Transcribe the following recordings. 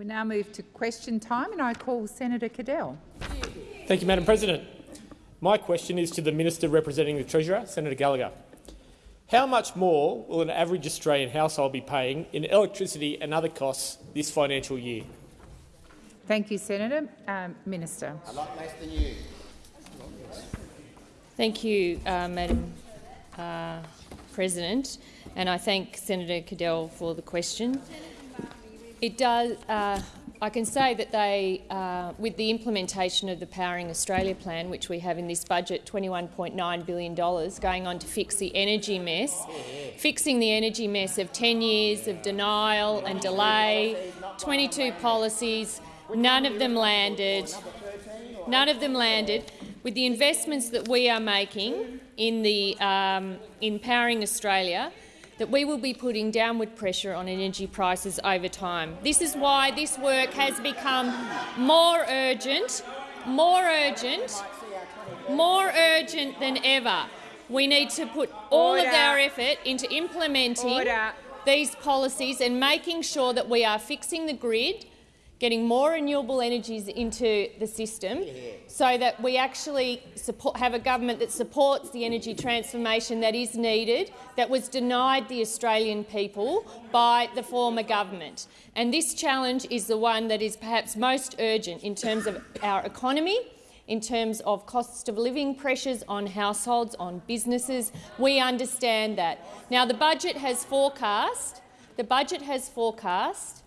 We now move to question time, and I call Senator Cadell. Thank you, Madam President. My question is to the Minister representing the Treasurer, Senator Gallagher. How much more will an average Australian household be paying in electricity and other costs this financial year? Thank you, Senator. Um, Minister. A lot less than you. Thank you, uh, Madam uh, President, and I thank Senator Cadell for the question. It does. Uh, I can say that they, uh, with the implementation of the Powering Australia plan, which we have in this budget, $21.9 billion going on to fix the energy mess, fixing the energy mess of 10 years of denial and delay, 22 policies, none of them landed. None of them landed. With the investments that we are making in, the, um, in Powering Australia, that we will be putting downward pressure on energy prices over time. This is why this work has become more urgent, more urgent, more urgent than ever. We need to put all Order. of our effort into implementing Order. these policies and making sure that we are fixing the grid getting more renewable energies into the system so that we actually support, have a government that supports the energy transformation that is needed, that was denied the Australian people by the former government. And this challenge is the one that is perhaps most urgent in terms of our economy, in terms of cost of living pressures on households, on businesses. We understand that. Now, the budget has forecast, the budget has forecast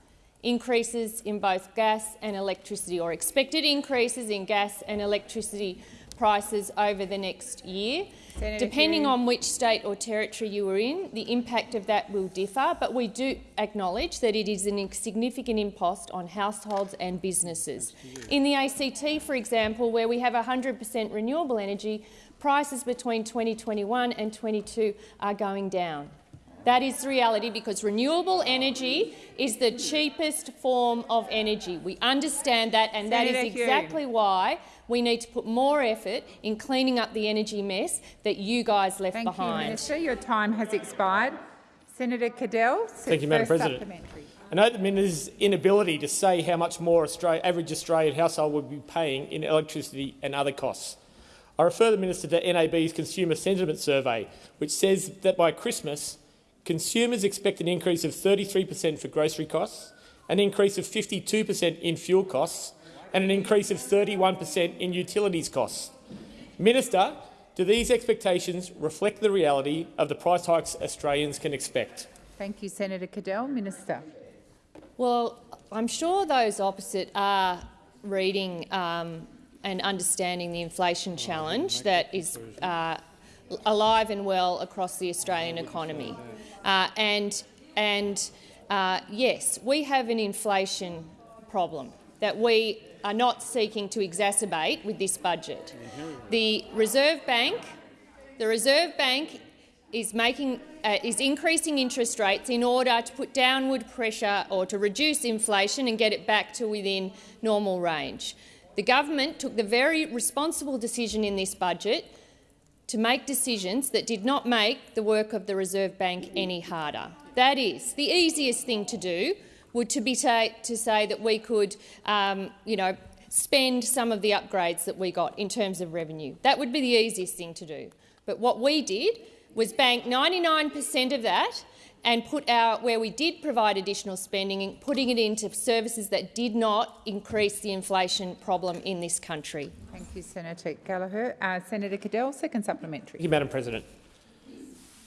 increases in both gas and electricity, or expected increases in gas and electricity prices over the next year. Senator Depending on which state or territory you are in, the impact of that will differ, but we do acknowledge that it is a significant impost on households and businesses. In the ACT, for example, where we have 100 per cent renewable energy, prices between 2021 and 22 are going down. That is the reality because renewable energy is the cheapest form of energy. We understand that, and that Senator is exactly why we need to put more effort in cleaning up the energy mess that you guys left Thank you, behind. Minister. Your time has expired. Senator Cadell. Thank you, Madam President. I note the Minister's inability to say how much more Australia, average Australian household would be paying in electricity and other costs. I refer the Minister to NAB's Consumer Sentiment Survey, which says that by Christmas, consumers expect an increase of 33 per cent for grocery costs, an increase of 52 per cent in fuel costs and an increase of 31 per cent in utilities costs. Minister, do these expectations reflect the reality of the price hikes Australians can expect? Thank you, Senator Cadell. Minister. Well, I'm sure those opposite are reading um, and understanding the inflation challenge that is uh, alive and well across the Australian economy. Uh, and and uh, yes, we have an inflation problem that we are not seeking to exacerbate with this budget. The Reserve Bank, the Reserve Bank is making uh, is increasing interest rates in order to put downward pressure or to reduce inflation and get it back to within normal range. The government took the very responsible decision in this budget to make decisions that did not make the work of the Reserve Bank any harder. That is, the easiest thing to do would to be to say that we could, um, you know, spend some of the upgrades that we got in terms of revenue. That would be the easiest thing to do. But what we did was bank 99 per cent of that and put our, where we did provide additional spending, putting it into services that did not increase the inflation problem in this country. Thank you, Senator Gallagher. Uh, Senator Cadell, second supplementary. Thank you, Madam President.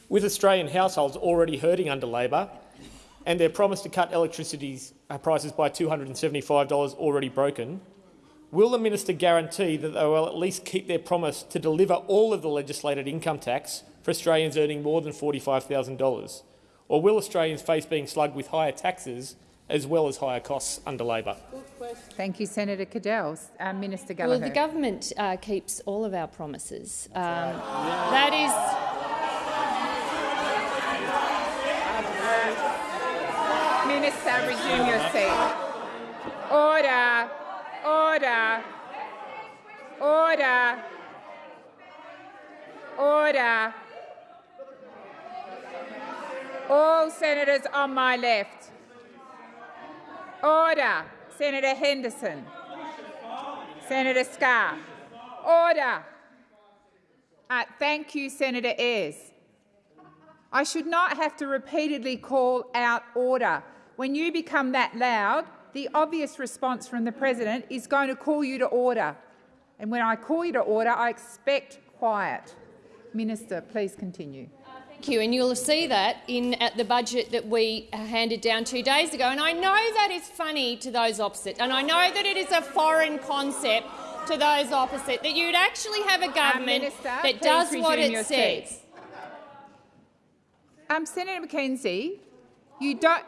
With Australian households already hurting under Labor and their promise to cut electricity uh, prices by $275 already broken, will the minister guarantee that they will at least keep their promise to deliver all of the legislated income tax for Australians earning more than $45,000? Or will Australians face being slugged with higher taxes as well as higher costs under Labor? Thank you, Senator Cadell. Uh, Minister Well, the government uh, keeps all of our promises. Um, that is. Minister, resume your seat. Order. Order. Order. Order. All senators on my left. Order. Senator Henderson. Senator Scarr. Order. Uh, thank you, Senator Ayres. I should not have to repeatedly call out order. When you become that loud, the obvious response from the President is going to call you to order. And when I call you to order, I expect quiet. Minister, please continue. Thank you, and you'll see that in at the budget that we handed down two days ago. And I know that is funny to those opposite, and I know that it is a foreign concept to those opposite that you'd actually have a government Minister, that does what it says. Um, Senator McKenzie, you don't.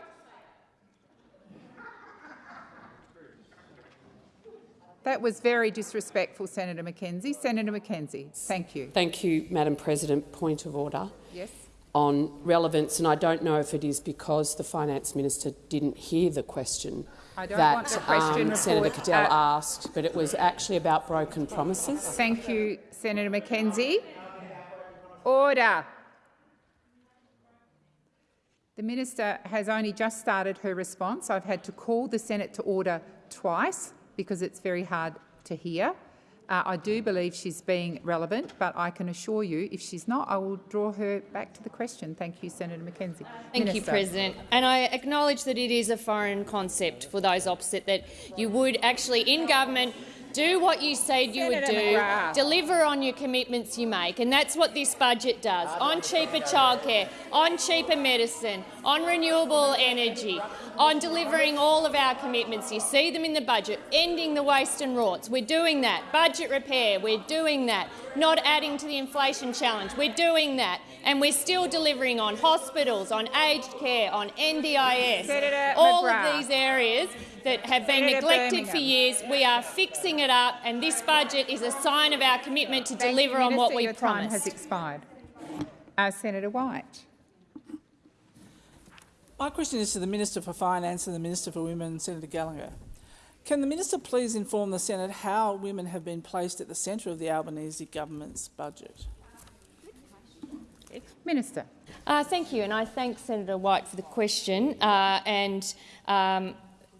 That was very disrespectful, Senator McKenzie. Senator McKenzie, thank you. Thank you, Madam President. Point of order Yes. on relevance, and I don't know if it is because the Finance Minister didn't hear the question I don't that um, Senator Cadell uh, asked, but it was actually about broken promises. Thank you, Senator McKenzie. Order. The minister has only just started her response. I've had to call the Senate to order twice because it's very hard to hear. Uh, I do believe she's being relevant, but I can assure you, if she's not, I will draw her back to the question. Thank you, Senator McKenzie. Thank you, President. And I acknowledge that it is a foreign concept for those opposite, that you would actually, in government, do what you said you would do, McGrath. deliver on your commitments you make, and that's what this budget does, on cheaper childcare, on cheaper medicine, on renewable energy, on delivering all of our commitments. You see them in the budget, ending the waste and rorts. We're doing that. Budget repair, we're doing that. Not adding to the inflation challenge, we're doing that. And we're still delivering on hospitals, on aged care, on NDIS, Senator all McGrath. of these areas that have been Senator neglected for years. We are fixing it up, and this budget is a sign of our commitment to Thank deliver you, on what we Your time has promised. expired. Uh, Senator White. My question is to the Minister for Finance and the Minister for Women, Senator Gallagher. Can the Minister please inform the Senate how women have been placed at the centre of the Albanese government's budget? Minister. Uh, thank you, and I thank Senator White for the question uh, and um,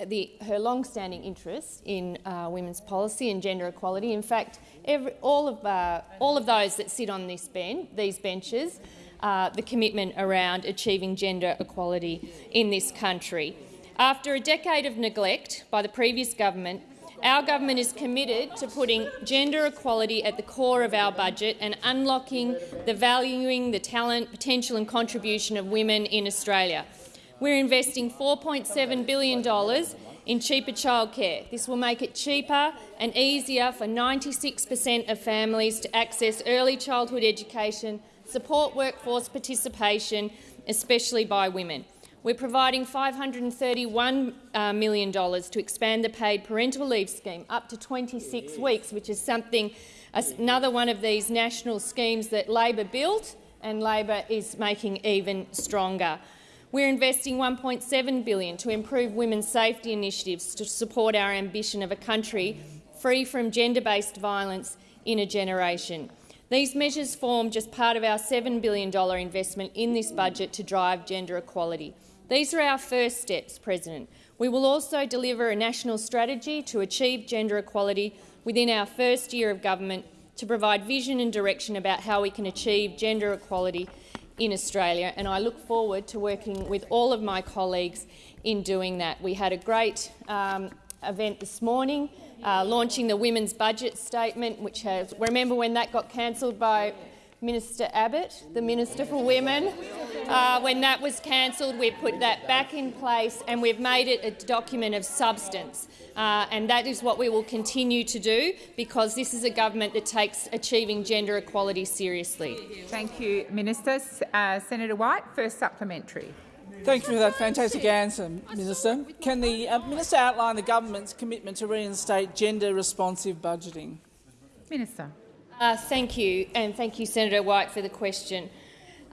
the, her long-standing interest in uh, women's policy and gender equality. In fact, every, all, of, uh, all of those that sit on this ben these benches, uh, the commitment around achieving gender equality in this country. After a decade of neglect by the previous government, our government is committed to putting gender equality at the core of our budget and unlocking the valuing the talent, potential and contribution of women in Australia. We're investing $4.7 billion in cheaper childcare. This will make it cheaper and easier for 96 per cent of families to access early childhood education, support workforce participation, especially by women. We're providing $531 uh, to expand the paid parental leave scheme up to 26 weeks, which is something, another one of these national schemes that Labor built and Labor is making even stronger. We're investing 1.7 billion to improve women's safety initiatives to support our ambition of a country free from gender-based violence in a generation. These measures form just part of our $7 billion investment in this budget to drive gender equality. These are our first steps, President. We will also deliver a national strategy to achieve gender equality within our first year of government to provide vision and direction about how we can achieve gender equality in Australia, and I look forward to working with all of my colleagues in doing that. We had a great um, event this morning, uh, launching the Women's Budget Statement, which has, remember when that got cancelled by Minister Abbott, the Minister for Women. Uh, when that was cancelled, we put that back in place and we've made it a document of substance. Uh, and that is what we will continue to do because this is a government that takes achieving gender equality seriously. Thank you, Minister. Uh, Senator White, first supplementary. Thank you for that fantastic answer, Minister. Can the uh, Minister outline the government's commitment to reinstate gender-responsive budgeting? Minister. Uh, thank you, and thank you, Senator White, for the question.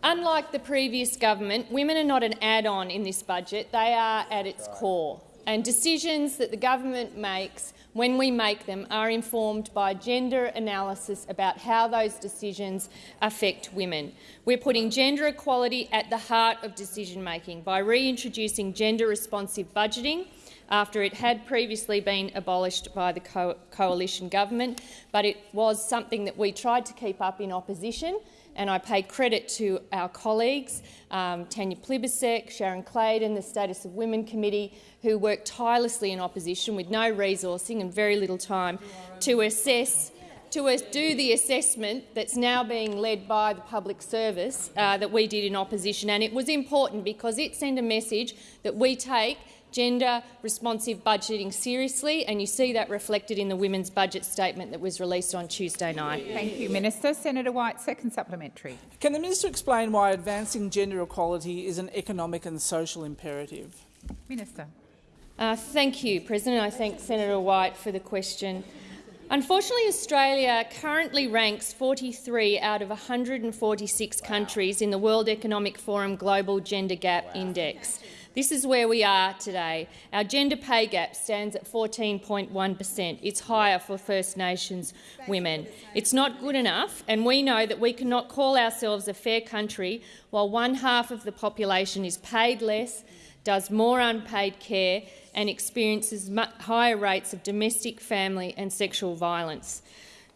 Unlike the previous government, women are not an add-on in this budget. They are at its core. And decisions that the government makes, when we make them, are informed by gender analysis about how those decisions affect women. We're putting gender equality at the heart of decision-making by reintroducing gender-responsive budgeting, after it had previously been abolished by the co coalition government, but it was something that we tried to keep up in opposition and I pay credit to our colleagues, um, Tanya Plibersek, Sharon Claydon, the Status of Women Committee, who worked tirelessly in opposition with no resourcing and very little time to assess to do the assessment that's now being led by the public service uh, that we did in opposition. And it was important because it sent a message that we take gender responsive budgeting seriously, and you see that reflected in the women's budget statement that was released on Tuesday night. Thank you, Minister. Senator White, second supplementary. Can the minister explain why advancing gender equality is an economic and social imperative? Minister. Uh, thank you, President. I thank Senator White for the question. Unfortunately, Australia currently ranks 43 out of 146 countries in the World Economic Forum Global Gender Gap wow. Index. This is where we are today. Our gender pay gap stands at 14.1 per cent. It's higher for First Nations women. It's not good enough, and we know that we cannot call ourselves a fair country while one half of the population is paid less, does more unpaid care and experiences higher rates of domestic, family and sexual violence.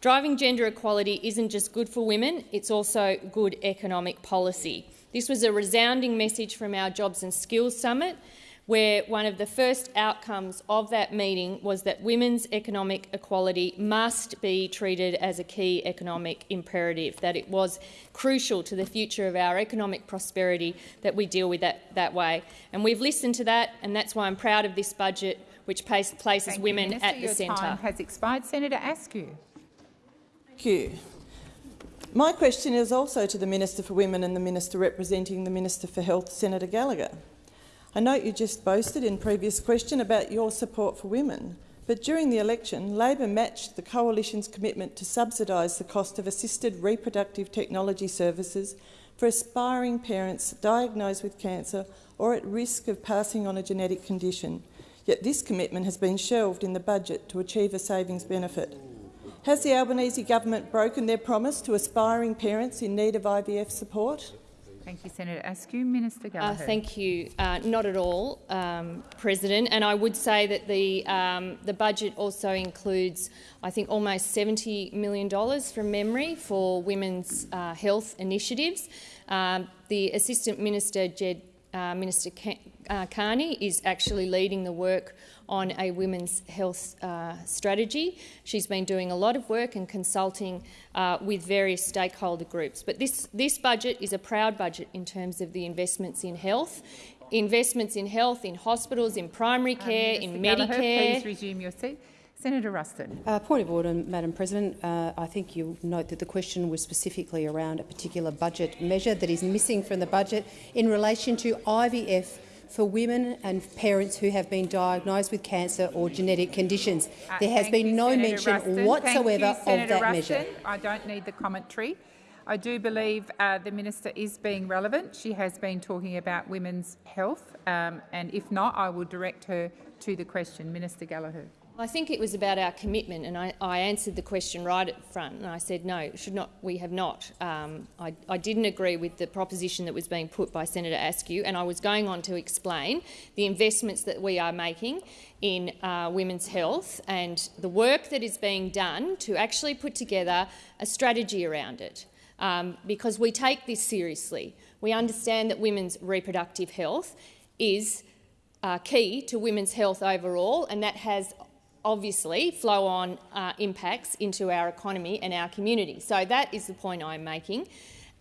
Driving gender equality isn't just good for women, it's also good economic policy. This was a resounding message from our Jobs and Skills Summit, where one of the first outcomes of that meeting was that women's economic equality must be treated as a key economic imperative, that it was crucial to the future of our economic prosperity that we deal with that, that way. And we've listened to that, and that's why I'm proud of this budget, which places Thank women you, Minister, at the your centre. time has expired. Senator Askew. Thank you. My question is also to the Minister for Women and the Minister representing the Minister for Health, Senator Gallagher. I note you just boasted in previous question about your support for women, but during the election, Labor matched the Coalition's commitment to subsidise the cost of assisted reproductive technology services for aspiring parents diagnosed with cancer or at risk of passing on a genetic condition. Yet this commitment has been shelved in the budget to achieve a savings benefit. Has the Albanese government broken their promise to aspiring parents in need of IVF support? Thank you, Senator Askew. Minister uh, Gallagher. Uh, thank you. Uh, not at all, um, President. And I would say that the um, the budget also includes, I think, almost $70 million from memory for women's uh, health initiatives. Um, the Assistant Minister, Ged, uh, Minister uh, Kearney, is actually leading the work on a women's health uh, strategy. She's been doing a lot of work and consulting uh, with various stakeholder groups. But this, this budget is a proud budget in terms of the investments in health, investments in health, in hospitals, in primary um, care, um, in Gallagher, Medicare. Please resume your seat. Senator Ruston. Uh, point of order, Madam President. Uh, I think you'll note that the question was specifically around a particular budget measure that is missing from the budget in relation to IVF for women and parents who have been diagnosed with cancer or genetic conditions. Uh, there has been you, no Senator mention Ruston. whatsoever you, of that Ruston. measure. I don't need the commentary. I do believe uh, the minister is being relevant. She has been talking about women's health, um, and if not, I will direct her to the question. Minister Gallagher. I think it was about our commitment, and I, I, answered the question right at the front, and I said no, should not. We have not. Um, I, I, didn't agree with the proposition that was being put by Senator Askew, and I was going on to explain the investments that we are making in uh, women's health and the work that is being done to actually put together a strategy around it, um, because we take this seriously. We understand that women's reproductive health is uh, key to women's health overall, and that has obviously flow-on uh, impacts into our economy and our community. So that is the point I'm making.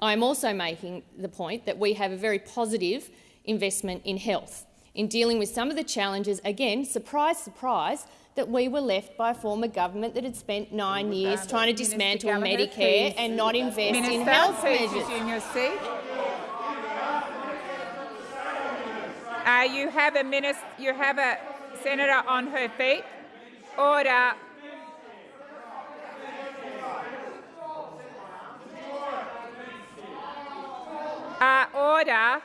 I'm also making the point that we have a very positive investment in health, in dealing with some of the challenges, again, surprise, surprise, that we were left by a former government that had spent nine years trying to dismantle Medicare please. and not invest Minister, in health measures. Resume your seat. Uh, you have a minister, you have a senator on her feet. Uh, order.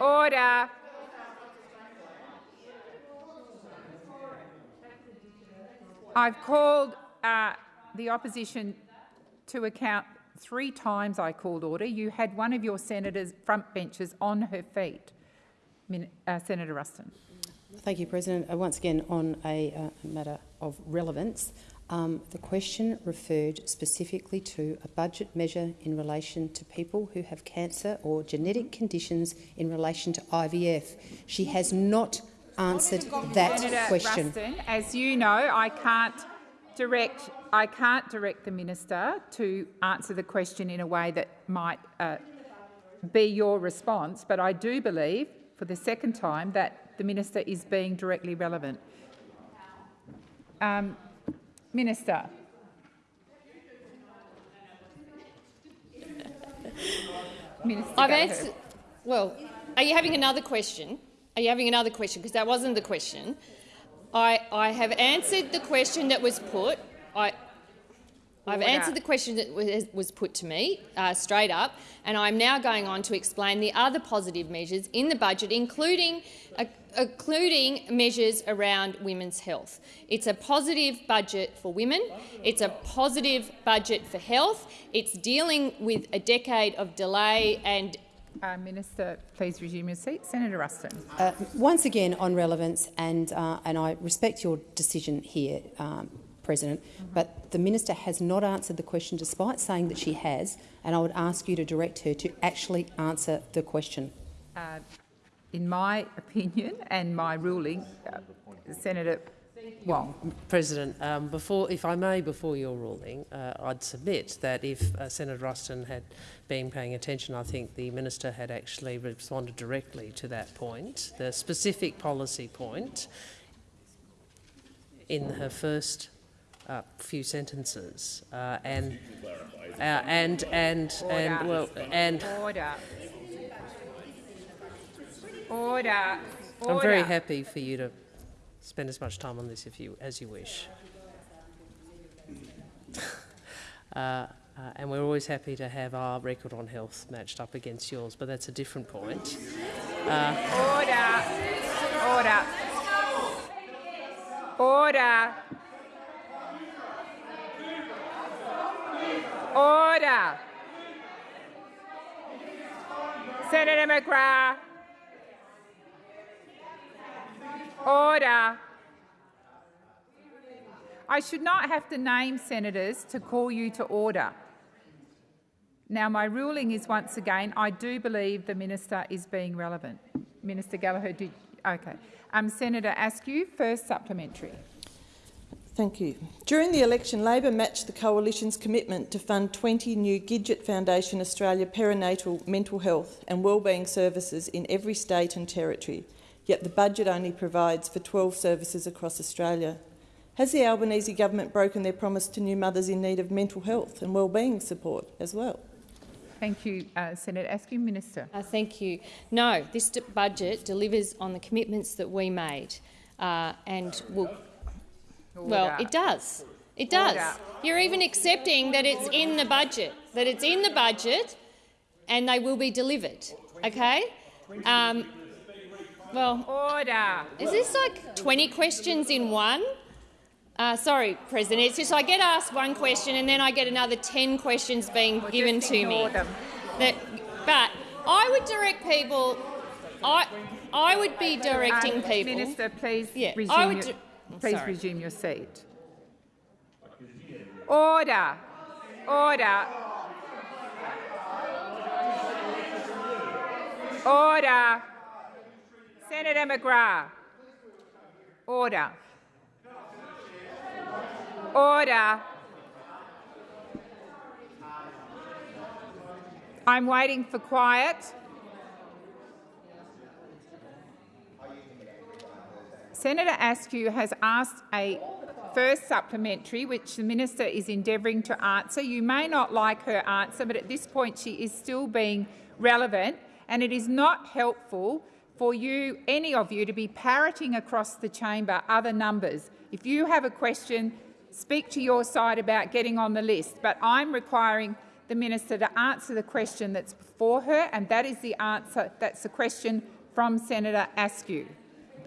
Order. I've called uh, the opposition to account three times I called order. You had one of your senators' front benches on her feet. Min uh, Senator Ruston. Thank you, President. Uh, once again, on a uh, matter of relevance, um, the question referred specifically to a budget measure in relation to people who have cancer or genetic conditions in relation to IVF. She has not answered that question. Ruston, as you know, I can't direct I can't direct the minister to answer the question in a way that might uh, be your response, but I do believe, for the second time, that the minister is being directly relevant. Um, minister. Minister I've answered. Well, are you having another question? Are you having another question? Because that wasn't the question. I, I have answered the question that was put. I, I've answered the question that was, was put to me uh, straight up, and I'm now going on to explain the other positive measures in the budget, including, uh, including measures around women's health. It's a positive budget for women. It's a positive budget for health. It's dealing with a decade of delay and Uh, Minister, please resume your seat. Senator Ruston. Uh, once again, on relevance, and, uh, and I respect your decision here, um, President, but the minister has not answered the question despite saying that she has, and I would ask you to direct her to actually answer the question. Uh, in my opinion and my ruling, uh, Senator Wong. President, um, before, if I may, before your ruling, uh, I'd submit that if uh, Senator Ruston had been paying attention, I think the minister had actually responded directly to that point, the specific policy point, in her first uh, few sentences, uh, and uh, and and and well and. Order. Order. Order. I'm very happy for you to spend as much time on this if you, as you wish. uh, uh, and we're always happy to have our record on health matched up against yours, but that's a different point. Uh, Order. Order. Order. Order. Senator McGrath. Order. I should not have to name senators to call you to order. Now, my ruling is once again, I do believe the minister is being relevant. Minister Gallagher, did okay. Um, Senator Askew, first supplementary. Thank you. During the election, Labor matched the Coalition's commitment to fund 20 new Gidget Foundation Australia perinatal mental health and wellbeing services in every state and territory, yet the budget only provides for 12 services across Australia. Has the Albanese government broken their promise to new mothers in need of mental health and wellbeing support as well? Thank you, uh, Senator Askew. Minister. Uh, thank you. No, this budget delivers on the commitments that we made, uh, and will. Well, it does. It does. You're even accepting that it's in the budget, that it's in the budget, and they will be delivered. Okay. Um, well, Order. is this like 20 questions in one? Uh, sorry, President. It's just I get asked one question and then I get another 10 questions being Well, given to me. That, but I would direct people. I I would be directing Um, people. Minister, please Yeah, resume. I would please sorry. resume your seat. Order. Order. Order. Senator McGrath. Order. Order. I'm waiting for quiet. Senator Askew has asked a first supplementary, which the minister is endeavouring to answer. You may not like her answer, but at this point she is still being relevant, and it is not helpful for you, any of you, to be parroting across the chamber other numbers. If you have a question, speak to your side about getting on the list, but I'm requiring the minister to answer the question that's before her, and that is the answer. That's the question from Senator Askew.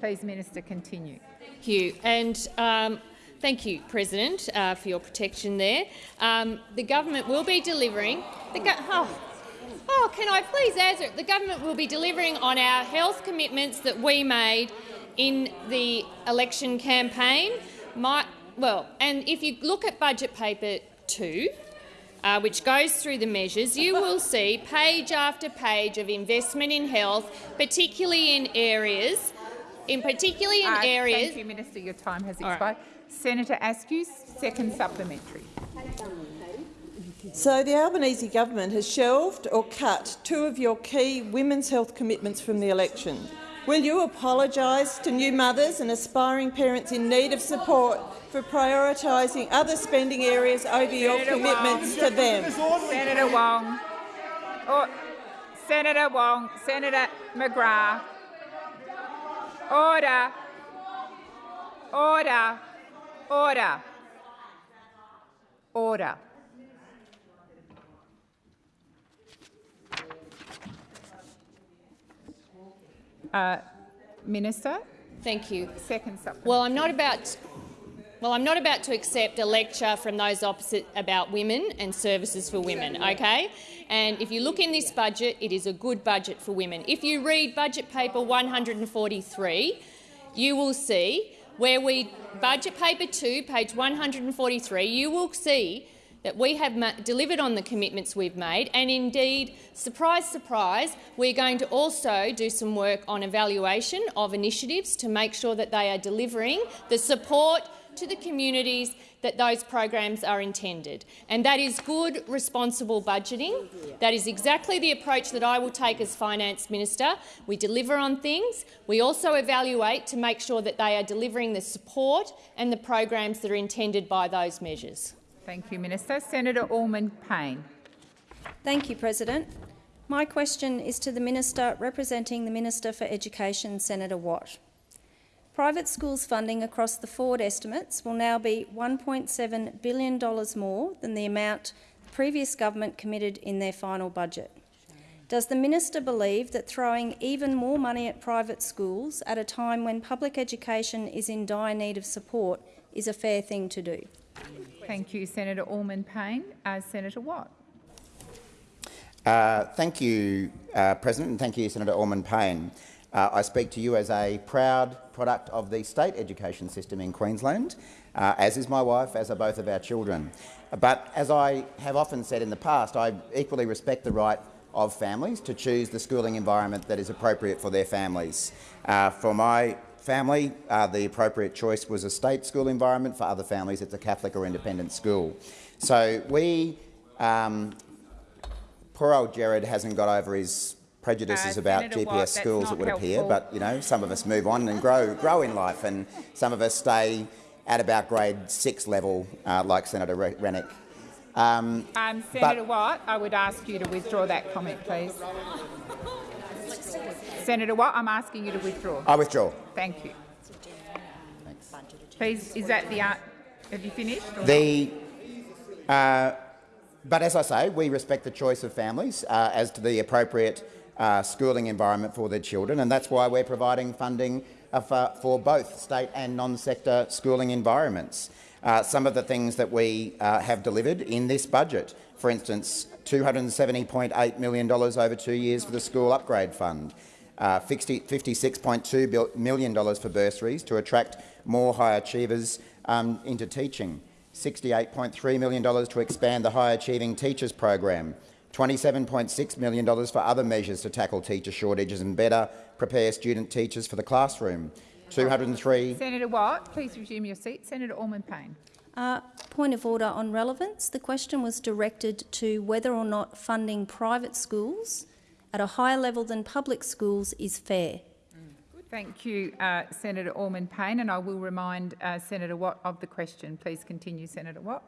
Please, Minister, continue. Thank you. And um, thank you, President, uh, for your protection there. Um, the government will be delivering. Oh, Oh, can I please answer? The government will be delivering on our health commitments that we made in the election campaign. My, well, and if you look at budget paper two, uh, which goes through the measures, you will see page after page of investment in health, particularly in areas, in particularly in Uh, areas. Thank you, Minister. Your time has All right. expired. Senator Askew, second supplementary. So the Albanese government has shelved or cut two of your key women's health commitments from the election. Will you apologise to new mothers and aspiring parents in need of support for prioritising other spending areas over your Senator commitments Wong. to them? Senator Wong. Oh, Senator Wong. Senator McGrath. Order. Order. Order. Order. Uh, Minister, Thank you. second supplementary. Well, I'm not about. Well, I'm not about to accept a lecture from those opposite about women and services for women, okay? And if you look in this budget, it is a good budget for women. If you read budget paper 143, you will see where we budget paper 2, page 143, you will see that we have delivered on the commitments we've made, and indeed, surprise, surprise, we're going to also do some work on evaluation of initiatives to make sure that they are delivering the support to the communities that those programs are intended. And that is good, responsible budgeting. That is exactly the approach that I will take as Finance Minister. We deliver on things. We also evaluate to make sure that they are delivering the support and the programs that are intended by those measures. Thank you, Minister. Senator Allman Payne. Thank you, President. My question is to the Minister representing the Minister for Education, Senator Watt. Private schools funding across the forward estimates will now be $1.7 billion more than the amount the previous government committed in their final budget. Does the Minister believe that throwing even more money at private schools at a time when public education is in dire need of support is a fair thing to do? Thank you, Senator Allman Payne. Uh, Senator Watt. Uh, thank you, uh, President, and thank you, Senator Allman Payne. Uh, I speak to you as a proud product of the state education system in Queensland, uh, as is my wife, as are both of our children. But as I have often said in the past, I equally respect the right of families to choose the schooling environment that is appropriate for their families. Uh, for my family, uh, the appropriate choice was a state school environment. For other families, it's a Catholic or independent school. So we um, poor old Gerard hasn't got over his prejudices Uh, about Senator GPS Watt, schools, it would appear. But you know, some of us move on and grow grow in life, and some of us stay at about grade six level, uh, like Senator Re- Rennick. Um, Um, Senator Watt, I would ask you to withdraw that comment, please. Senator Watt, I'm asking you to withdraw. I withdraw. Thank you. Please, is that the... Uh, have you finished? or The, uh, but as I say, we respect the choice of families uh, as to the appropriate uh, schooling environment for their children, and that's why we're providing funding uh, for, for both state and non-sector schooling environments. Uh, some of the things that we uh, have delivered in this budget, for instance, $270.8 million over two years for the School Upgrade Fund, uh, 50 $56.2 bil- million for bursaries to attract more high achievers um, into teaching, $68.3 million to expand the High Achieving Teachers program, $27.6 million for other measures to tackle teacher shortages and better prepare student teachers for the classroom, 203 Senator Watt, please resume your seat. Senator Allman Payne. Uh, point of order on relevance. The question was directed to whether or not funding private schools at a higher level than public schools is fair. Thank you, uh, Senator Allman Payne, and I will remind uh, Senator Watt of the question. Please continue, Senator Watt.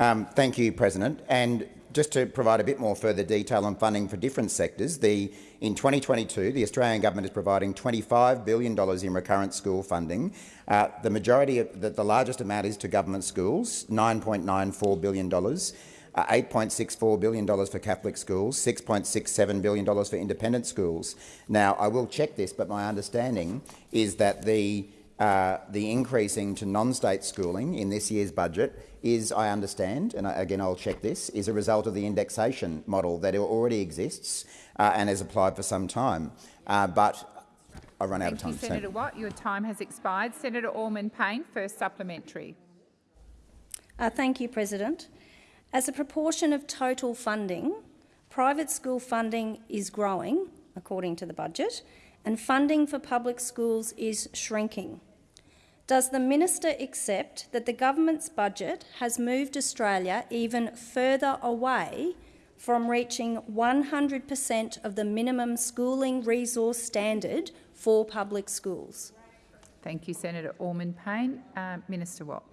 Um, thank you, President. And just to provide a bit more further detail on funding for different sectors, the, in 2022 the Australian government is providing $25 billion in recurrent school funding. Uh, the majority, of, the, the largest amount is to government schools, $9.94 billion. Uh, $8.64 billion for Catholic schools, $6.67 billion for independent schools. Now, I will check this, but my understanding is that the uh, the increasing to non-state schooling in this year's budget is, I understand, and again I'll check this, is a result of the indexation model that already exists uh, and has applied for some time. Uh, but I run Thank out of time. you, Senator Watt. Your time has expired. Senator Allman Payne, first supplementary. Uh, thank you, President. As a proportion of total funding, private school funding is growing, according to the budget, and funding for public schools is shrinking. Does the minister accept that the government's budget has moved Australia even further away from reaching 100% of the minimum schooling resource standard for public schools? Thank you, Senator Allman Payne. Uh, Minister Watt.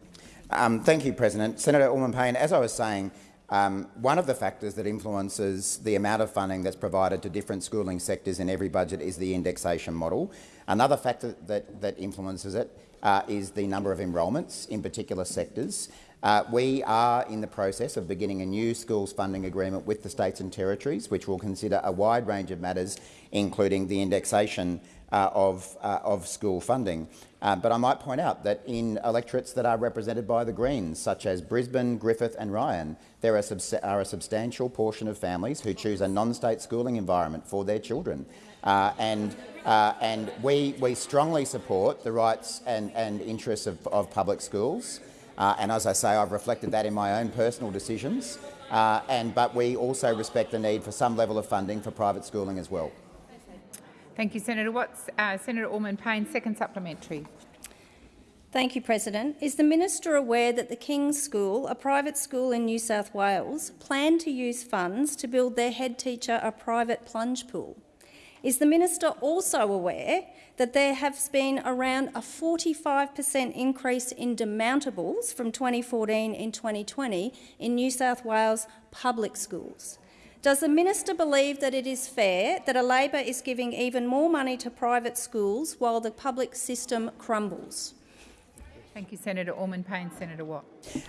Um, thank you, President. Senator Allman Payne, as I was saying, um, one of the factors that influences the amount of funding that's provided to different schooling sectors in every budget is the indexation model. Another factor that, that influences it uh, is the number of enrolments in particular sectors. Uh, we are in the process of beginning a new schools funding agreement with the states and territories, which will consider a wide range of matters, including the indexation uh, of, uh, of school funding. Uh, but I might point out that in electorates that are represented by the Greens, such as Brisbane, Griffith and Ryan, there are, are a substantial portion of families who choose a non-state schooling environment for their children. Uh, and uh, and we, we strongly support the rights and, and interests of, of public schools. Uh, and as I say, I've reflected that in my own personal decisions. Uh, and, but we also respect the need for some level of funding for private schooling as well. Thank you, Senator Watts. Uh, Senator Allman Payne, second supplementary. Thank you, President. Is the minister aware that the King's School, a private school in New South Wales, plan to use funds to build their head teacher a private plunge pool? Is the minister also aware that there has been around a 45% increase in demountables from 2014 in 2020 in New South Wales public schools? Does the minister believe that it is fair that a Labor is giving even more money to private schools while the public system crumbles? Thank you, Senator Allman Payne. Senator Watt.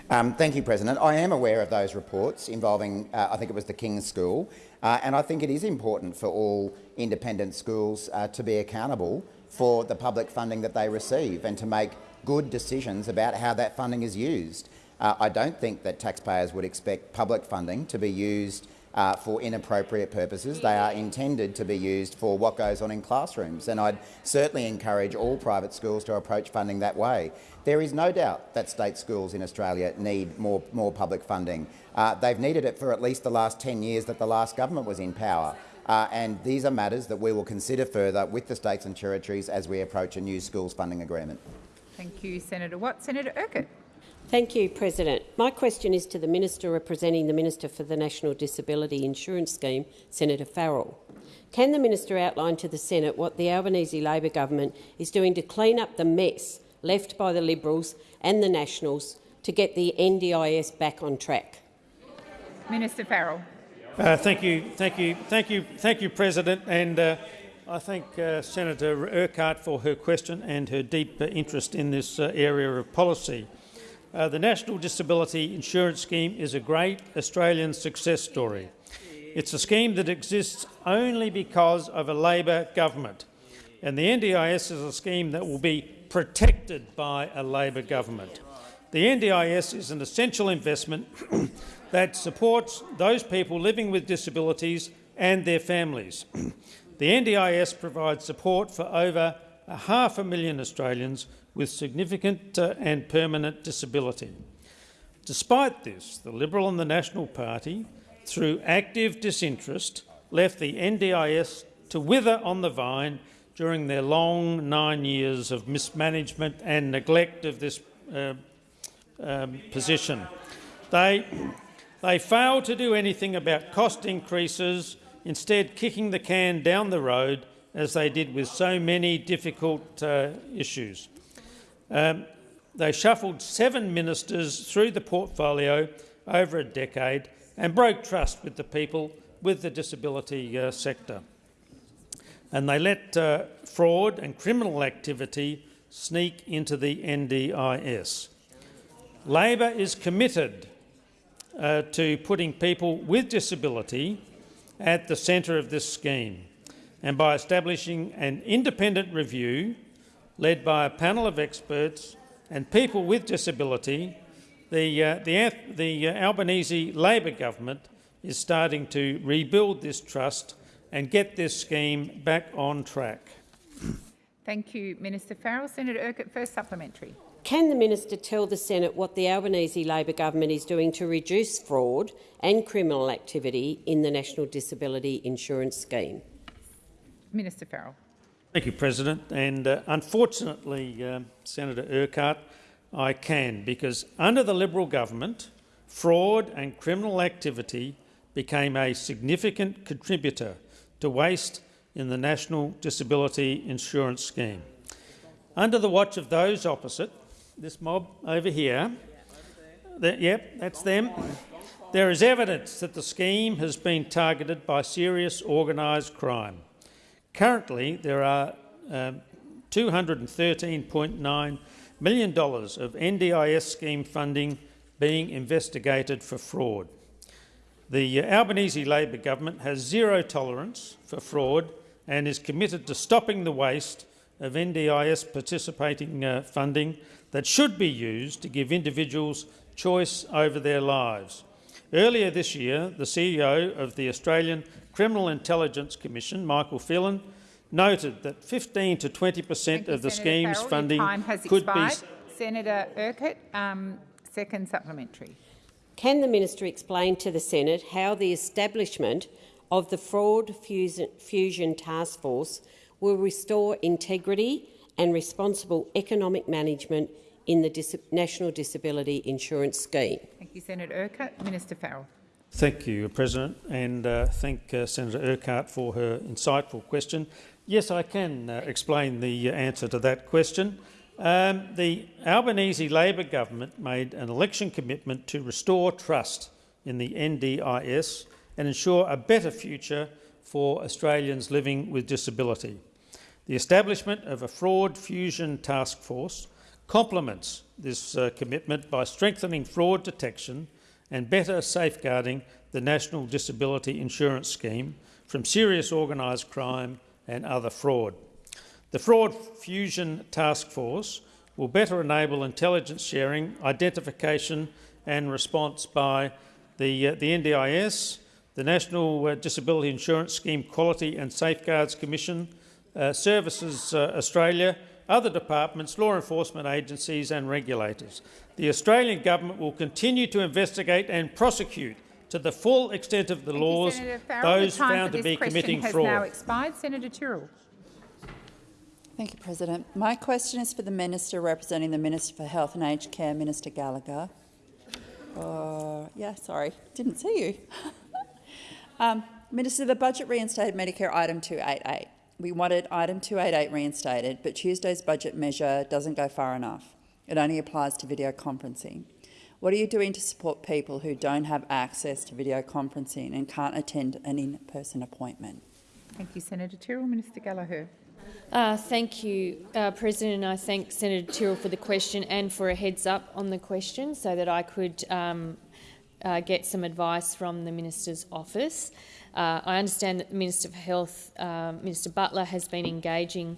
Um, thank you, President. I am aware of those reports involving, uh, I think it was the King's School, uh, and I think it is important for all independent schools uh, to be accountable for the public funding that they receive and to make good decisions about how that funding is used. Uh, I don't think that taxpayers would expect public funding to be used uh, for inappropriate purposes. They are intended to be used for what goes on in classrooms, and I'd certainly encourage all private schools to approach funding that way. There is no doubt that state schools in Australia need more, more public funding. Uh, they've needed it for at least the last 10 years that the last government was in power. Uh, and these are matters that we will consider further with the states and territories as we approach a new schools funding agreement. Thank you, Senator Watt. Senator Urquhart. Thank you, President. My question is to the Minister representing the Minister for the National Disability Insurance Scheme, Senator Farrell. Can the Minister outline to the Senate what the Albanese Labor government is doing to clean up the mess left by the Liberals and the Nationals to get the NDIS back on track? Minister Farrell. Uh, thank you, thank you, thank you, thank you, President. And uh, I thank uh, Senator Urquhart for her question and her deep uh, interest in this uh, area of policy. Uh, the National Disability Insurance Scheme is a great Australian success story. It's a scheme that exists only because of a Labor government, and the NDIS is a scheme that will be protected by a Labor government. The NDIS is an essential investment that supports those people living with disabilities and their families. the NDIS provides support for over a half a million Australians with significant uh, and permanent disability. Despite this, the Liberal and the National Party, through active disinterest, left the NDIS to wither on the vine during their long nine years of mismanagement and neglect of this uh, um, position. They, they failed to do anything about cost increases, instead kicking the can down the road as they did with so many difficult uh, issues. Um, they shuffled seven ministers through the portfolio over a decade and broke trust with the people with the disability uh, sector. And they let uh, fraud and criminal activity sneak into the NDIS. Labor is committed uh, to putting people with disability at the centre of this scheme and by establishing an independent review led by a panel of experts and people with disability, the, uh, the, the uh, Albanese Labor government is starting to rebuild this trust and get this scheme back on track. Thank you, Minister Farrell. Senator Urquhart, first supplementary. Can the minister tell the Senate what the Albanese Labor government is doing to reduce fraud and criminal activity in the National Disability Insurance Scheme? Minister Farrell. Thank you, President. And uh, unfortunately, uh, Senator Urquhart, I can, because under the Liberal government, fraud and criminal activity became a significant contributor to waste in the National Disability Insurance Scheme. Under the watch of those opposite, this mob over here, that, yep, that's them, there is evidence that the scheme has been targeted by serious organised crime. Currently, there are um, $213.9 million of NDIS scheme funding being investigated for fraud. The Albanese Labor government has zero tolerance for fraud and is committed to stopping the waste of NDIS participating uh, funding that should be used to give individuals choice over their lives. Earlier this year, the CEO of the Australian Criminal Intelligence Commission, Michael Phelan, noted that 15 to 20 per cent of the Senator scheme's Farrell. funding time has could expired. be... Senator Urquhart, um, second supplementary. Can the minister explain to the Senate how the establishment of the Fraud Fusion Task Force will restore integrity and responsible economic management in the Dis National Disability Insurance Scheme. Thank you, Senator Urquhart. Minister Farrell. Thank you, President, and uh, thank uh, Senator Urquhart for her insightful question. Yes, I can uh, explain the answer to that question. Um, the Albanese Labor government made an election commitment to restore trust in the NDIS and ensure a better future for Australians living with disability. The establishment of a fraud fusion task force complements this uh, commitment by strengthening fraud detection and better safeguarding the National Disability Insurance Scheme from serious organised crime and other fraud. The Fraud Fusion Task Force will better enable intelligence sharing, identification and response by the, uh, the NDIS, the National uh, Disability Insurance Scheme Quality and Safeguards Commission, uh, Services uh, Australia, other departments, law enforcement agencies and regulators. The Australian government will continue to investigate and prosecute to the full extent of the Thank laws you, those the found to be committing has fraud. now expired. Senator Tyrrell. Thank you, President. My question is for the Minister representing the Minister for Health and Aged Care, Minister Gallagher. Uh, yeah, sorry, didn't see you. um, Minister, the budget reinstated Medicare item 288. We wanted item 288 reinstated, but Tuesday's budget measure doesn't go far enough. It only applies to video conferencing. What are you doing to support people who don't have access to video conferencing and can't attend an in-person appointment? Thank you, Senator Tyrrell. Minister Gallagher. Uh, thank you, uh, President, I thank Senator Tyrrell for the question and for a heads up on the question so that I could um, uh, get some advice from the Minister's office. Uh, I understand that the Minister for Health, um, Minister Butler, has been engaging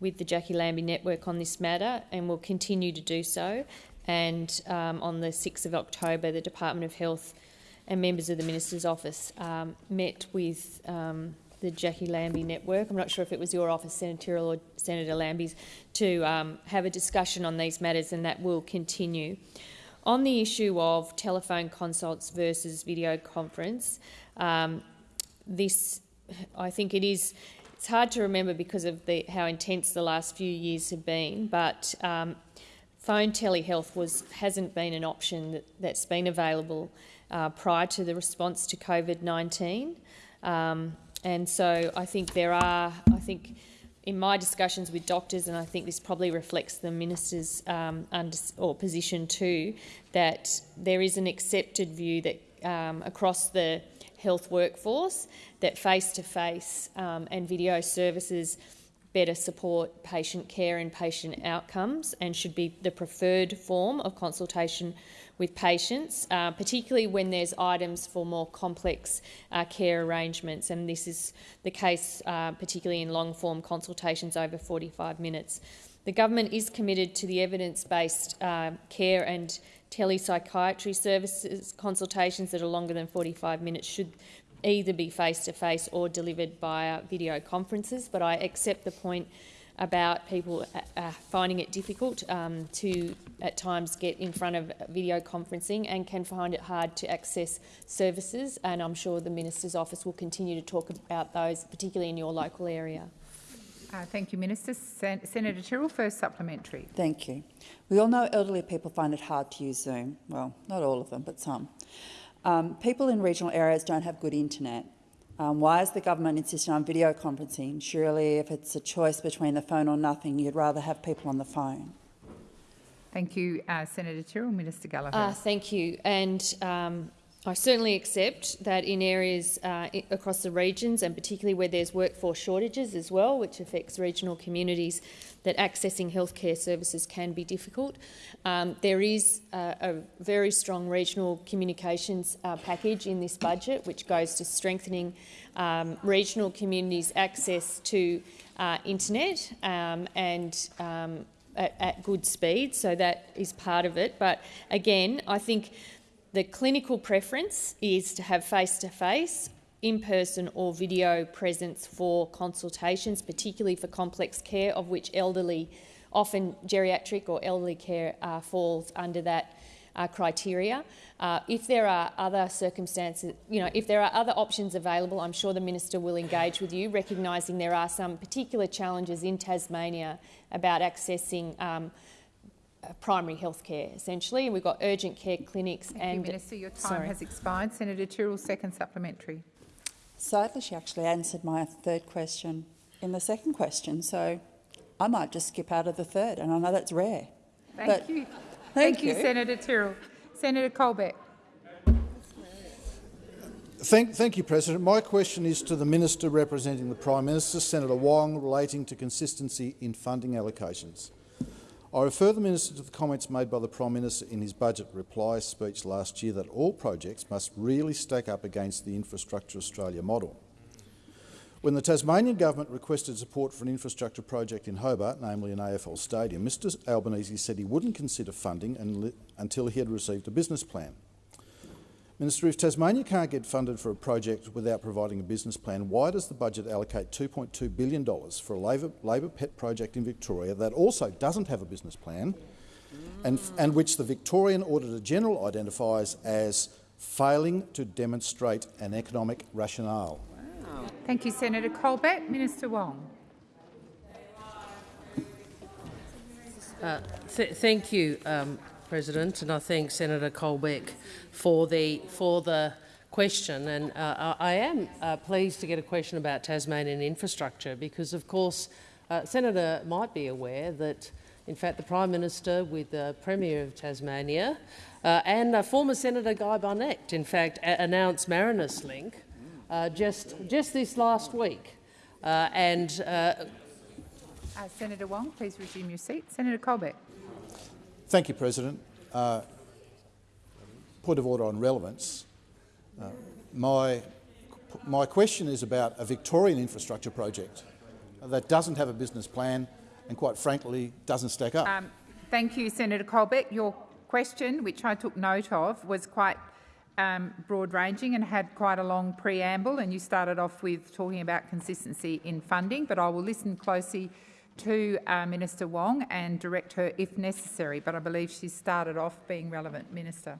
with the Jacqui Lambie Network on this matter and will continue to do so. And um, on the 6th of October, the Department of Health and members of the Minister's office um, met with um, the Jacqui Lambie Network. I'm not sure if it was your office, Senator Tyrrell or Senator Lambie's, to um, have a discussion on these matters, and that will continue. On the issue of telephone consults versus video conference, um, this, I think it is, it's hard to remember because of the, how intense the last few years have been, but um, phone telehealth was, hasn't been an option that, has been available uh, prior to the response to COVID-19. Um, and so I think there are, I think in my discussions with doctors, and I think this probably reflects the minister's um, or position too, that there is an accepted view that um, across the health workforce that face-to-face -face, um, and video services better support patient care and patient outcomes and should be the preferred form of consultation with patients, uh, particularly when there's items for more complex uh, care arrangements. And this is the case uh, particularly in long-form consultations over 45 minutes. The government is committed to the evidence-based uh, care and telepsychiatry services. Consultations that are longer than 45 minutes should either be face-to-face -face or delivered via video conferences, but I accept the point about people uh, uh, finding it difficult um, to at times get in front of video conferencing and can find it hard to access services and I'm sure the Minister's office will continue to talk about those, particularly in your local area. Uh, thank you, Minister. Sen Senator Tyrrell, first supplementary. Thank you. We all know elderly people find it hard to use Zoom. Well, not all of them, but some. Um, people in regional areas don't have good internet. Um, why is the government insisting on video conferencing? Surely if it's a choice between the phone or nothing, you'd rather have people on the phone. Thank you, uh, Senator Tyrrell. Minister Gallagher. Uh, thank you. And um, I certainly accept that in areas uh, across the regions, and particularly where there's workforce shortages as well, which affects regional communities, that accessing healthcare services can be difficult. Um, there is a, a, very strong regional communications uh, package in this budget, which goes to strengthening um, regional communities' access to uh, internet um, and um, at, at good speed. So that is part of it. But again, I think the clinical preference is to have face-to-face, in-person or video presence for consultations, particularly for complex care, of which elderly, often geriatric or elderly care uh, falls under that uh, criteria. Uh, if there are other circumstances, you know, if there are other options available, I'm sure the minister will engage with you, recognising there are some particular challenges in Tasmania about accessing um, uh, primary health care, essentially. And we've got urgent care clinics. Thank and you, Minister. Your time sorry. has expired. Senator Tyrrell, second supplementary. Sadly, she actually answered my third question in the second question, so I might just skip out of the third, and I know that's rare. Thank but you. Thank, thank you, you, Senator Tyrrell. Senator Colbeck. Thank, thank, you, President. My question is to the Minister representing the Prime Minister, Senator Wong, relating to consistency in funding allocations. I refer the Minister to the comments made by the Prime Minister in his budget reply speech last year that all projects must really stack up against the Infrastructure Australia model. When the Tasmanian government requested support for an infrastructure project in Hobart, namely an AFL stadium, Mr Albanese said he wouldn't consider funding until he had received a business plan. Minister, if Tasmania can't get funded for a project without providing a business plan, why does the budget allocate $2.2 billion for a Labor, Labor pet project in Victoria that also doesn't have a business plan and, and which the Victorian Auditor-General identifies as failing to demonstrate an economic rationale? Wow. Thank you, Senator Colbeck. Minister Wong. Uh, th thank you, um, President, and I thank Senator Colbeck for the for the question. And uh, I am uh, pleased to get a question about Tasmanian infrastructure because, of course, uh, Senator might be aware that, in fact, the Prime Minister, with the Premier of Tasmania, uh, and former Senator Guy Barnett, in fact, announced Marinus Link uh, just just this last week, uh, and. Senator Wong, please resume your seat. Senator Colbeck. Thank you, President. Uh, point of order on relevance. Uh, my, my question is about a Victorian infrastructure project that doesn't have a business plan and, quite frankly, doesn't stack up. Um, thank you, Senator Colbeck. Your question, which I took note of, was quite um, broad-ranging and had quite a long preamble, and you started off with talking about consistency in funding, but I will listen closely to uh, Minister Wong and direct her if necessary, but I believe she started off being relevant. Minister.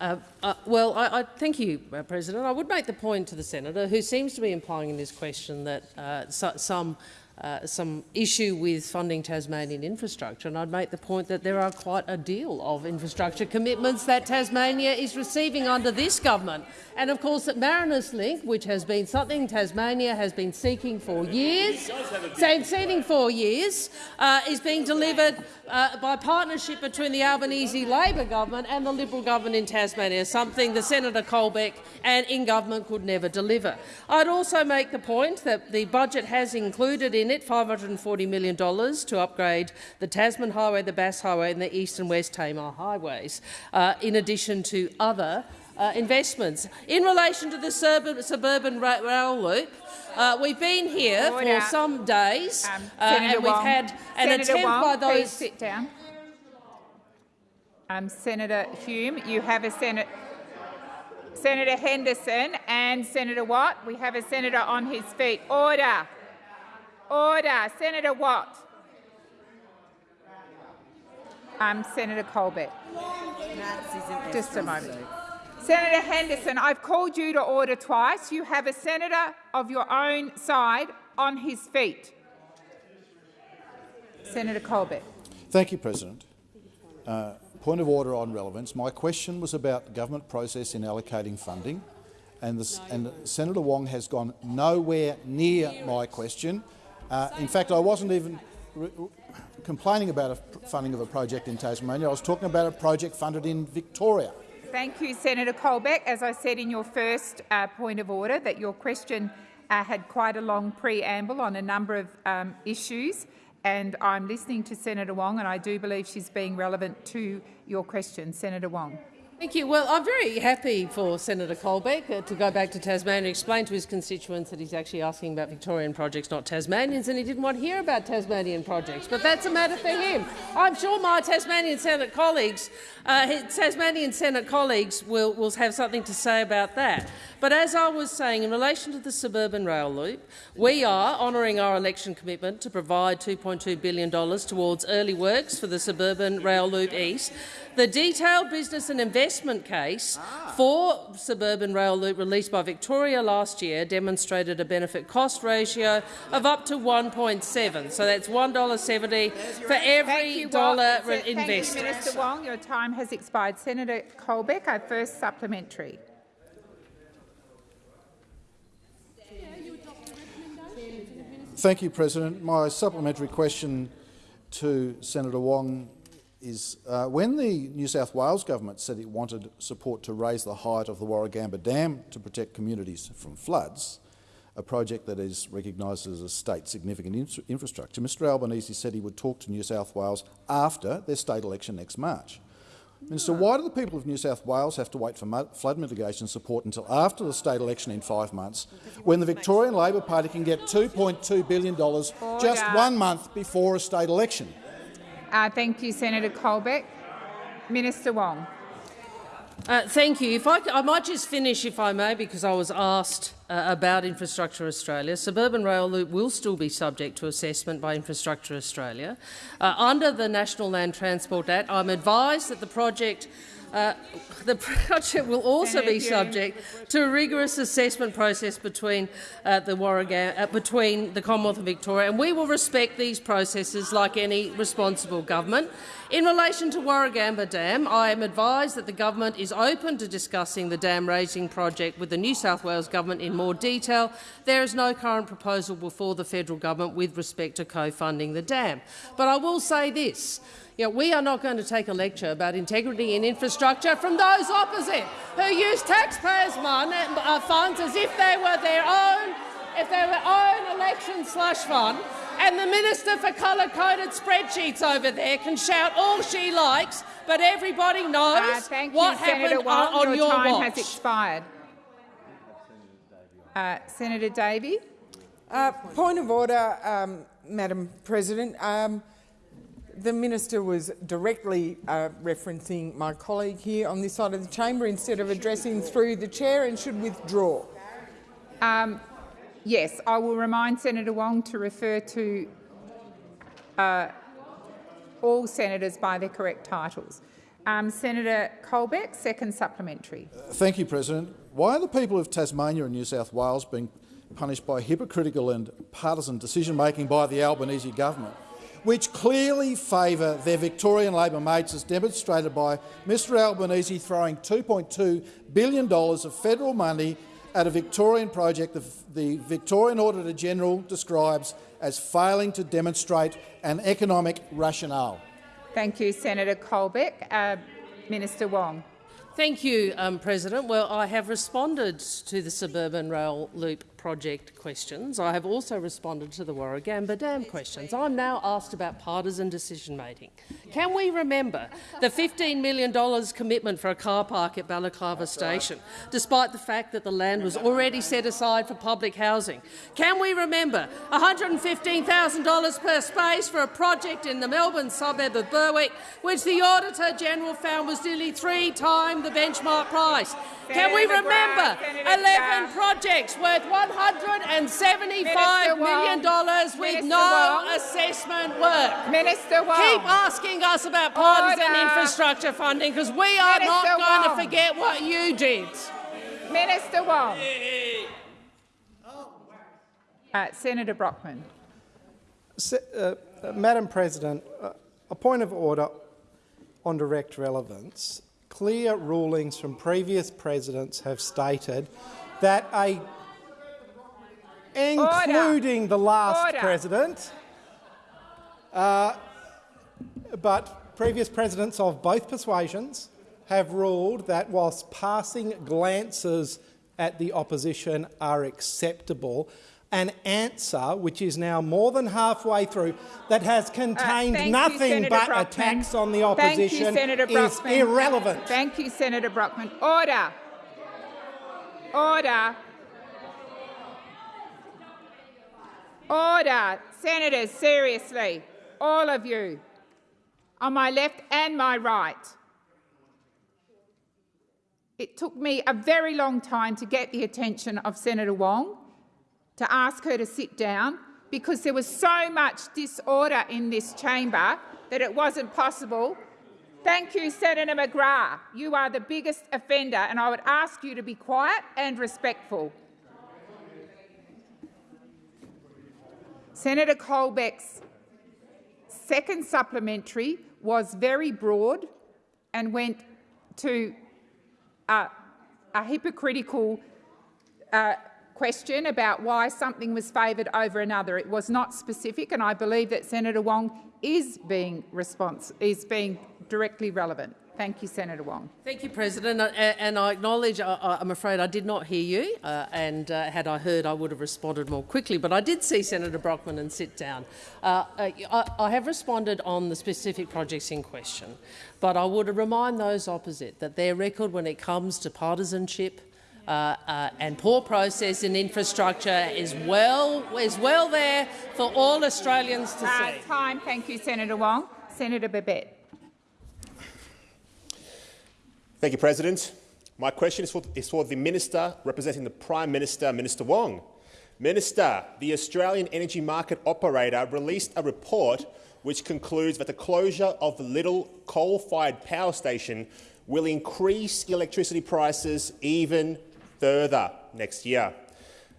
Uh, uh, well, I, I, thank you, uh, President. I would make the point to the senator, who seems to be implying in this question that uh, so, some uh, some issue with funding Tasmanian infrastructure, and I'd make the point that there are quite a deal of infrastructure commitments that Tasmania is receiving under this government. And of course, that Marinus Link, which has been something Tasmania has been seeking for years, seeking for years, uh, is being delivered uh, by partnership between the Albanese Labor government and the Liberal government in Tasmania, something the Senator Colbeck and in government could never deliver. I'd also make the point that the budget has included in it $540 million to upgrade the Tasman Highway, the Bass Highway and the East and West Tamar highways, uh, in addition to other uh, investments. In relation to the suburban, suburban rail loop, uh, we've been here Order. for some days Um, uh, and we've Wong. had an Senator attempt Wong, by those sit down. Um, Senator Hume, you have a Senate. Senator Henderson and Senator Watt. We have a senator on his feet. Order. Order. Senator Watt. Um, Senator Colbeck. Just a moment. Senator Henderson, I've called you to order twice. You have a senator of your own side on his feet. Senator Colbeck. Thank you, President. Uh, point of order on relevance. My question was about the government process in allocating funding, and, the, and Senator Wong has gone nowhere near my question. Uh, in fact, I wasn't even complaining about a funding of a project in Tasmania. I was talking about a project funded in Victoria. Thank you, Senator Colbeck. As I said in your first uh, point of order, that your question uh, had quite a long preamble on a number of um, issues, and I'm listening to Senator Wong, and I do believe she's being relevant to your question. Senator Wong. Thank you. Well, I'm very happy for Senator Colbeck uh, to go back to Tasmania and explain to his constituents that he's actually asking about Victorian projects, not Tasmanians, and he didn't want to hear about Tasmanian projects. But that's a matter for him. I'm sure my Tasmanian Senate colleagues, uh, Tasmanian Senate colleagues, will, will have something to say about that. But as I was saying, in relation to the suburban rail loop, we are honouring our election commitment to provide $2.2 billion towards early works for the suburban rail loop east. The detailed business and investment case for suburban rail loop released by Victoria last year demonstrated a benefit-cost ratio of up to 1.7. So that's $1.70 for every dollar Thank invested. you, Minister Wong. Your time has expired. Senator Colbeck, our first supplementary. Thank you, President. My supplementary question to Senator Wong is uh, when the New South Wales government said it wanted support to raise the height of the Warragamba Dam to protect communities from floods, a project that is recognised as a state significant in infrastructure, Mr Albanese said he would talk to New South Wales after their state election next March. Minister, why do the people of New South Wales have to wait for flood mitigation support until after the state election in five months, when the Victorian Labor Party can get $2.2 billion just one month before a state election? Uh, thank you, Senator Colbeck. Minister Wong. Uh, thank you. If I, I, might just finish, if I may, because I was asked uh, about Infrastructure Australia. Suburban Rail Loop will still be subject to assessment by Infrastructure Australia. Uh, under the National Land Transport Act, I'm advised that the project uh, the project will also be subject to a rigorous assessment process between uh, the Warragam uh, between the Commonwealth of Victoria, and we will respect these processes like any responsible government. In relation to Warragamba Dam, I am advised that the government is open to discussing the dam raising project with the New South Wales government in more detail. There is no current proposal before the federal government with respect to co-funding the dam. But I will say this. You know, we are not going to take a lecture about integrity in infrastructure from those opposite who use taxpayers' money, uh, funds as if they were their own, if they were own election slush fund. And the Minister for colour-coded spreadsheets over there can shout all she likes, but everybody knows uh, thank what you, happened Senator Wong. on, on your, your time watch. has expired. Uh, Senator Davey. Uh, point of order, um, Madam President. Um, the minister was directly uh, referencing my colleague here on this side of the chamber instead of addressing through the chair and should withdraw. Um, yes, I will remind Senator Wong to refer to uh, all senators by their correct titles. Um, Senator Colbeck, second supplementary. Uh, thank you, President. Why are the people of Tasmania and New South Wales being punished by hypocritical and partisan decision-making by the Albanese government? Which clearly favour their Victorian Labor mates, as demonstrated by Mr Albanese throwing $2.2 billion of federal money at a Victorian project that the Victorian Auditor-General describes as failing to demonstrate an economic rationale. Thank you, Senator Colbeck. Uh, Minister Wong. Thank you, um, President. Well, I have responded to the suburban rail loop project questions. I have also responded to the Warragamba Dam questions. I'm now asked about partisan decision-making. Can we remember the $15 million commitment for a car park at Balaclava Station, despite the fact that the land was already set aside for public housing? Can we remember $115,000 per space for a project in the Melbourne suburb of Berwick, which the Auditor-General found was nearly three times the benchmark price? Can we remember 11 projects worth $175 million with Minister no Wong. assessment work? Minister Wong. Keep asking us about partisan Order. infrastructure funding because we are Minister not going Wong. to forget what you did. Minister Wong. Uh, Senator Brockman. Se- uh, uh, Madam President, uh, a point of order on direct relevance. Clear rulings from previous presidents have stated that a, including the last Order. president, uh, but previous presidents of both persuasions have ruled that whilst passing glances at the opposition are acceptable, an answer which is now more than halfway through that has contained Uh, thank you, nothing but Brockman. attacks on the Thank you, opposition is irrelevant. Thank you, Senator Brockman. Order. Order. Order. Senators, seriously, all of you, on my left and my right. It took me a very long time to get the attention of Senator Wong to ask her to sit down because there was so much disorder in this chamber that it wasn't possible. Thank you, Senator McGrath. You are the biggest offender, and I would ask you to be quiet and respectful. Senator Colbeck's second supplementary was very broad and went to uh, a hypocritical uh, question about why something was favoured over another. It was not specific, and I believe that Senator Wong is being is being directly relevant. Thank you, Senator Wong. Thank you, President. Uh, And I acknowledge, I- I- I'm afraid I did not hear you, uh, and uh, had I heard, I would have responded more quickly. But I did see Senator Brockman and sit down. Uh, uh, I I have responded on the specific projects in question, but I would remind those opposite that their record when it comes to partisanship uh, uh, and poor process in infrastructure is well, is well there for all Australians to Uh, see. time. Thank you, Senator Wong. Senator Babet. Thank you, President. My question is for, is for the Minister representing the Prime Minister, Minister Wong. Minister, the Australian energy market operator released a report which concludes that the closure of the Liddell coal-fired power station will increase electricity prices even further next year.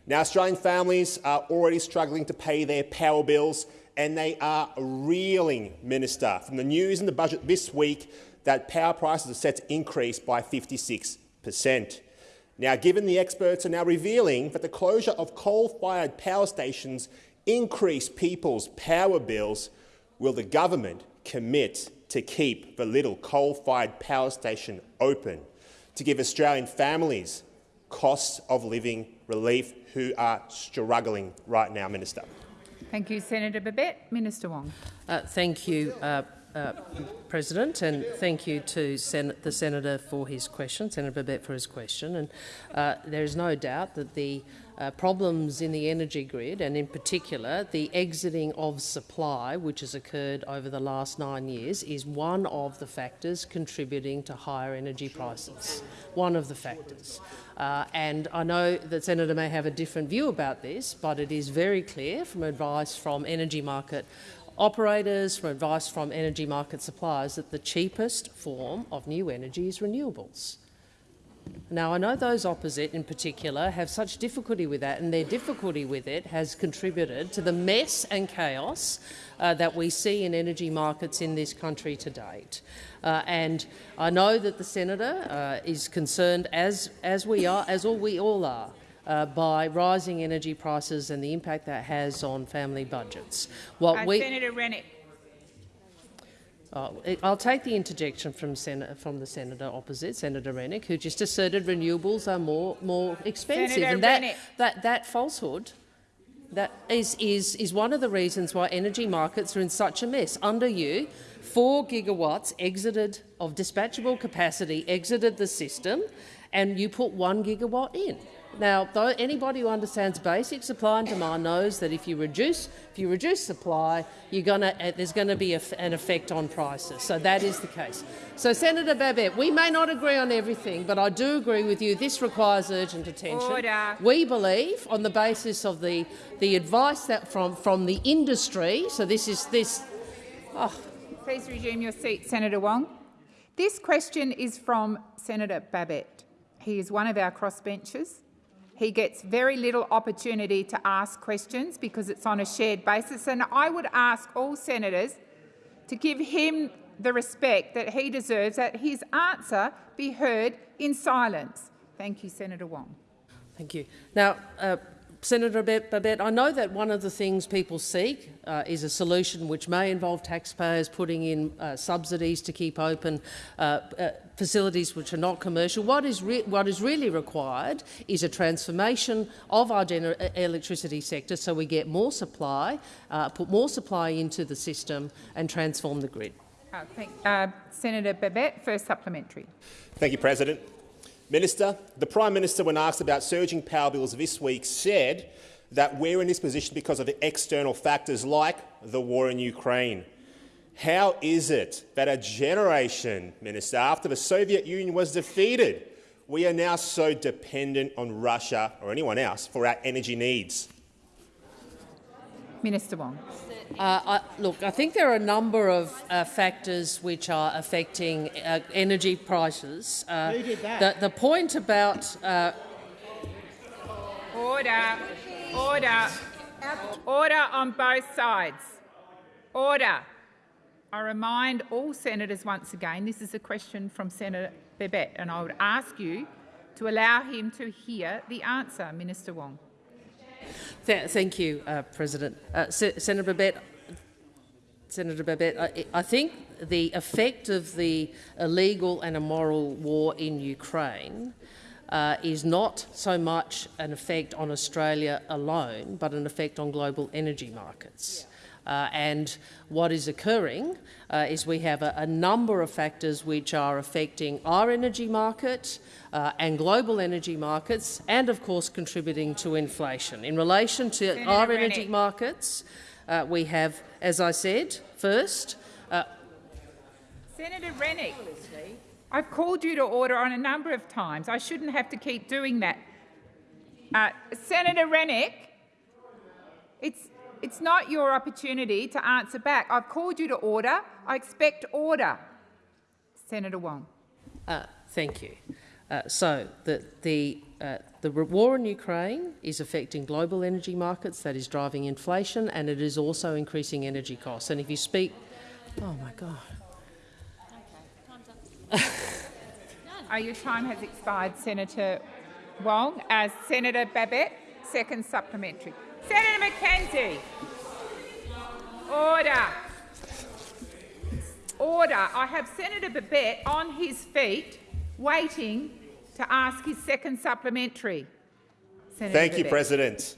Now, Australian families are already struggling to pay their power bills, and they are reeling, Minister, from the news in the budget this week that power prices are set to increase by 56 per cent. Now, given the experts are now revealing that the closure of coal-fired power stations increase people's power bills, will the government commit to keep the Liddell coal-fired power station open to give Australian families costs of living relief who are struggling right now, Minister? Thank you, Senator Babet. Minister Wong. Uh, thank you, uh, uh, President, and thank you to Sen the senator for his question, Senator Babet for his question. And uh, there is no doubt that the uh, problems in the energy grid, and in particular the exiting of supply, which has occurred over the last nine years, is one of the factors contributing to higher energy prices. One of the factors. Uh, and I know that Senator may have a different view about this, but it is very clear from advice from energy market operators, from advice from energy market suppliers, that the cheapest form of new energy is renewables. Now, I know those opposite in particular have such difficulty with that, and their difficulty with it has contributed to the mess and chaos uh, that we see in energy markets in this country to date. Uh, and I know that the senator uh, is concerned, as, as we are, as all we all are, uh, by rising energy prices and the impact that has on family budgets. What Uh, we, Senator Rennick. Uh, I'll take the interjection from, from, the senator opposite, Senator Rennick, who just asserted renewables are more, more expensive. Senator and that, Rennick. that, that falsehood that is, is, is one of the reasons why energy markets are in such a mess. Under you, 4 gigawatts exited of dispatchable capacity exited the system, and you put 1 gigawatt in. Now, though anybody who understands basic supply and demand knows that if you reduce, if you reduce supply, you're gonna, uh, there's going to be a, an effect on prices. So that is the case. So, Senator Babet, we may not agree on everything, but I do agree with you. This requires urgent attention. Order. We believe, on the basis of the the advice that from from the industry. So this is this. Oh. Please resume your seat, Senator Wong. This question is from Senator Babet. He is one of our crossbenchers. He gets very little opportunity to ask questions because it's on a shared basis, and I would ask all senators to give him the respect that he deserves, that his answer be heard in silence. Thank you, Senator Wong. Thank you. Now, uh, Senator Babet, I know that one of the things people seek uh, is a solution which may involve taxpayers putting in uh, subsidies to keep open uh, uh facilities which are not commercial. What is, what is really required is a transformation of our electricity sector so we get more supply, uh, put more supply into the system and transform the grid. Uh, thank, Senator Babet, first supplementary. Thank you, President. Minister, the Prime Minister, when asked about surging power bills this week, said that we're in this position because of external factors like the war in Ukraine. How is it that a generation, Minister, after the Soviet Union was defeated, we are now so dependent on Russia or anyone else for our energy needs? Minister Wong. Uh, I, look, I think there are a number of uh, factors which are affecting uh, energy prices. Uh, the, the, point about uh, order, order, order on both sides. Order. I remind all senators once again, this is a question from Senator Babet, and I would ask you to allow him to hear the answer, Minister Wong. Th thank you, uh, President. Uh, Senator Babet, Senator Babet, I, I, think the effect of the illegal and immoral war in Ukraine uh, is not so much an effect on Australia alone, but an effect on global energy markets. Uh, and what is occurring uh, is we have a, a, number of factors which are affecting our energy market uh, and global energy markets and, of course, contributing to inflation. In relation to Senator our Rennick. energy markets, uh, we have, as I said, first... Uh, Senator Rennick, I've called you to order on a number of times. I shouldn't have to keep doing that. Uh, Senator Rennick, it's it's not your opportunity to answer back. I've called you to order. I expect order. Senator Wong. Uh, thank you. Uh, so the, the, uh, the war in Ukraine is affecting global energy markets, that is driving inflation, and it is also increasing energy costs. And if you speak... Oh, my God. oh, your time has expired, Senator Wong. As Senator Babet, second supplementary. Senator McKenzie. Order. Order. I have Senator Babet on his feet waiting to ask his second supplementary. Senator Thank Babet. you, President.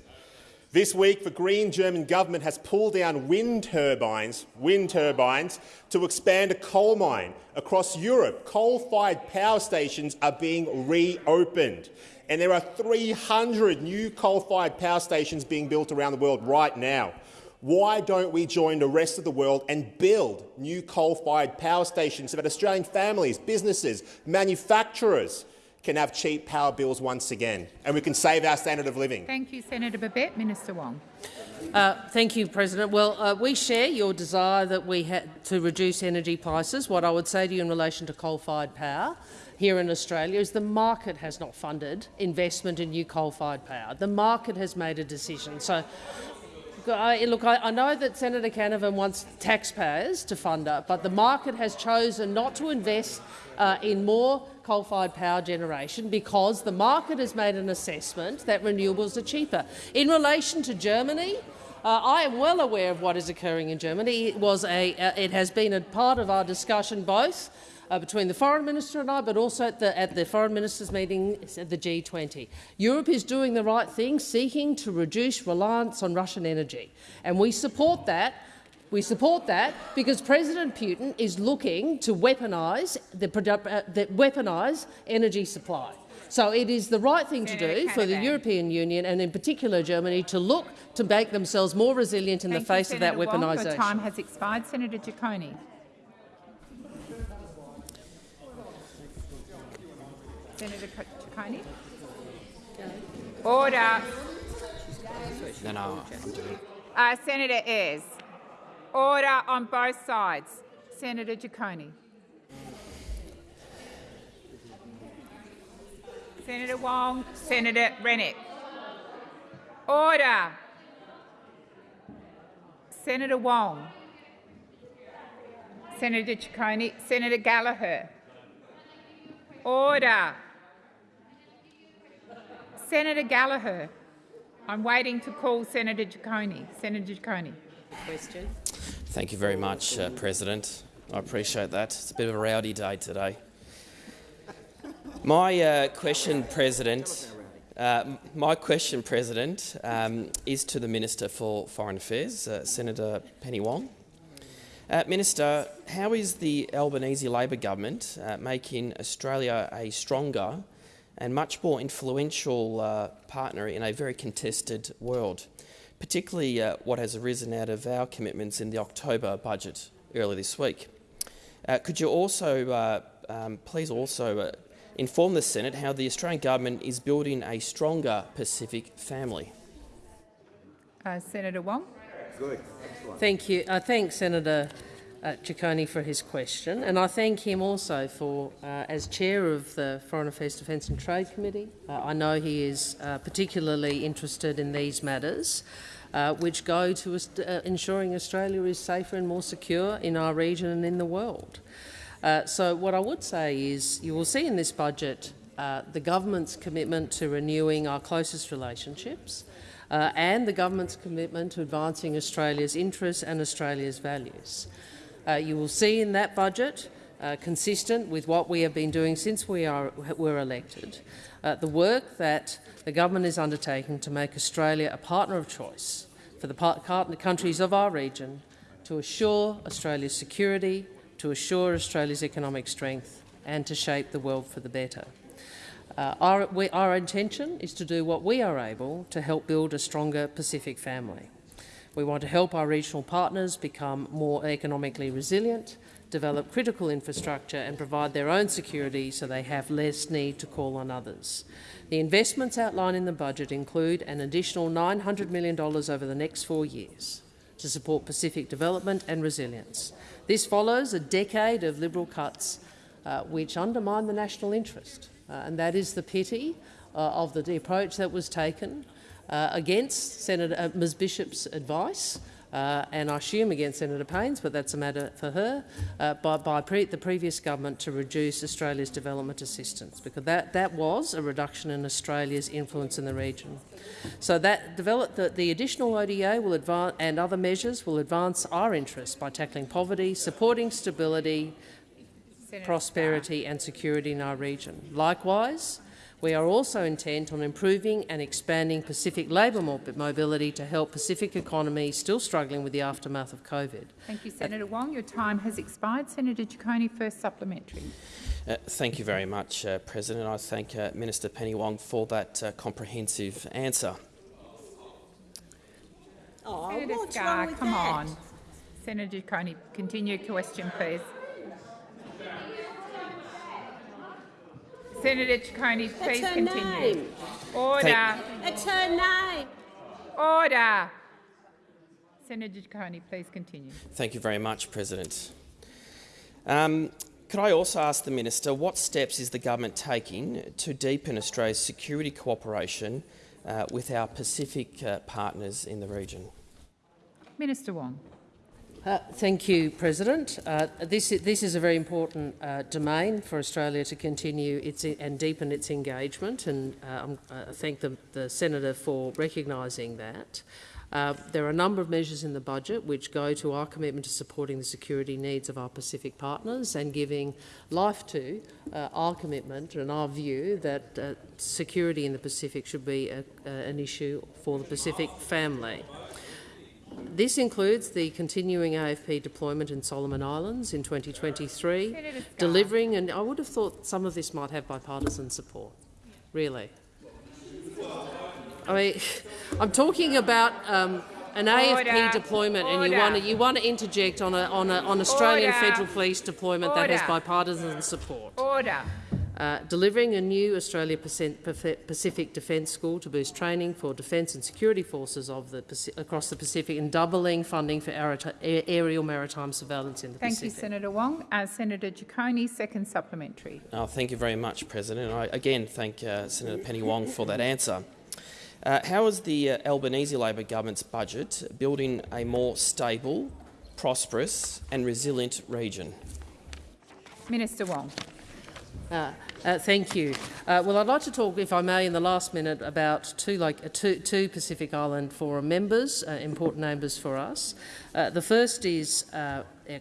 This week, the Green German government has pulled down wind turbines, wind turbines to expand a coal mine. Across Europe, coal-fired power stations are being reopened and there are 300 new coal-fired power stations being built around the world right now. Why don't we join the rest of the world and build new coal-fired power stations so that Australian families, businesses, manufacturers can have cheap power bills once again and we can save our standard of living? Thank you, Senator Babet. Minister Wong. Uh, thank you, President. Well, uh, we share your desire that we had to reduce energy prices. What I would say to you in relation to coal-fired power here in Australia is the market has not funded investment in new coal-fired power. The market has made a decision. So, I, look, I, I, know that Senator Canavan wants taxpayers to fund it, but the market has chosen not to invest uh, in more coal-fired power generation because the market has made an assessment that renewables are cheaper. In relation to Germany, Uh, I am well aware of what is occurring in Germany. It, was a, uh, it has been a part of our discussion both uh, between the foreign minister and I, but also at the, at the foreign ministers' meeting at the G20. Europe is doing the right thing, seeking to reduce reliance on Russian energy, and we support that. We support that because President Putin is looking to weaponise the, uh, the weaponise energy supply. So it is the right thing to do for the European Union and in particular Germany to look to make themselves more resilient in Thank the face you, of that weaponisation. Your time has expired. Senator Ciccone. Senator Ciccone. Order. No, no, uh, Senator Ayres. Order on both sides. Senator Ciccone. Senator Wong, Senator Rennick. Order. Senator Wong. Senator Ciccone, Senator Gallagher. Order. Senator Gallagher. I'm waiting to call Senator Ciccone. Senator Ciccone. Question. Thank you very much, uh, President. I appreciate that. It's a bit of a rowdy day today. My uh, question, President, uh, my question, President, um, is to the Minister for Foreign Affairs, uh, Senator Penny Wong. Uh, Minister, how is the Albanese Labor government uh, making Australia a stronger and much more influential uh, partner in a very contested world, particularly what has arisen out of our commitments in the October budget earlier this week? could you also um, please also inform the Senate how the Australian government is building a stronger Pacific family. Uh, Senator Wong. Good. Thank you. I thank Senator uh, Ciccone for his question, and I thank him also for, uh, as chair of the Foreign Affairs, Defence and Trade Committee. Uh, I know he is uh, particularly interested in these matters. Uh, which go to uh, ensuring Australia is safer and more secure in our region and in the world. So what I would say is you will see in this budget the government's commitment to renewing our closest relationships and the government's commitment to advancing Australia's interests and Australia's values. Uh, you will see in that budget, uh, consistent with what we have been doing since we are, were elected, the work that the government is undertaking to make Australia a partner of choice for the countries of our region to assure Australia's security, to assure Australia's economic strength and to shape the world for the better. Uh, our, we, our intention is to do what we are able to help build a stronger Pacific family. We want to help our regional partners become more economically resilient, develop critical infrastructure and provide their own security so they have less need to call on others. The investments outlined in the budget include an additional $900 million over the next four years to support Pacific development and resilience. This follows a decade of Liberal cuts uh, which undermine the national interest, uh, and that is the pity uh, of the approach that was taken uh, against Senator uh, Ms Bishop's advice uh, and I assume against Senator Payne's, but that's a matter for her, uh, by, by pre the previous government to reduce Australia's development assistance, because that, that was a reduction in Australia's influence in the region. So that develop, the, the additional ODA will advance, and other measures will advance our interests by tackling poverty, supporting stability, Senator prosperity Scarr. and security in our region. Likewise, we are also intent on improving and expanding Pacific labour mobility to help Pacific economies still struggling with the aftermath of COVID. Thank you, Senator Wong. Your time has expired. Senator Ciccone, first supplementary. Uh, thank you very much, uh, President. I thank uh, Minister Penny Wong for that uh, comprehensive answer. Oh, Senator Scarr, come that? on. Senator Ciccone, continue your question, please. Senator Ciccone, please continue. Name. Order. It's her name. Order. Senator Ciccone, please continue. Thank you very much, President. Um, could I also ask the Minister what steps is the government taking to deepen Australia's security cooperation uh, with our Pacific uh, partners in the region? Minister Wong. Uh, thank you, President. Uh, this, this, is a very important uh, domain for Australia to continue its and deepen its engagement, and uh, I thank the, the, senator for recognising that. Uh, there are a number of measures in the budget which go to our commitment to supporting the security needs of our Pacific partners and giving life to uh, our commitment and our view that uh, security in the Pacific should be a, an issue for the Pacific family. This includes the continuing AFP deployment in Solomon Islands in 2023, delivering, and I would have thought some of this might have bipartisan support, really. I mean, I'm talking about um, an Order. AFP deployment, Order. and you want to you want to interject on a on a on Australian Order. federal police deployment that has bipartisan support. Order. Uh, delivering a new Australia Pacific Defence School to boost training for defence and security forces of the across the Pacific and doubling funding for aerial maritime surveillance in the thank Pacific. Thank you, Senator Wong. Uh, Senator Ciccone, second supplementary. Oh, thank you very much, President. I again thank uh, Senator Penny Wong for that answer. Uh, how is the uh, Albanese Labor government's budget building a more stable, prosperous and resilient region? Minister Wong. Uh, uh, thank you. Uh, well, I'd like to talk, if I may, in the last minute about two, like, uh, two, two Pacific Island Forum members, uh, important members for us. Uh, the first is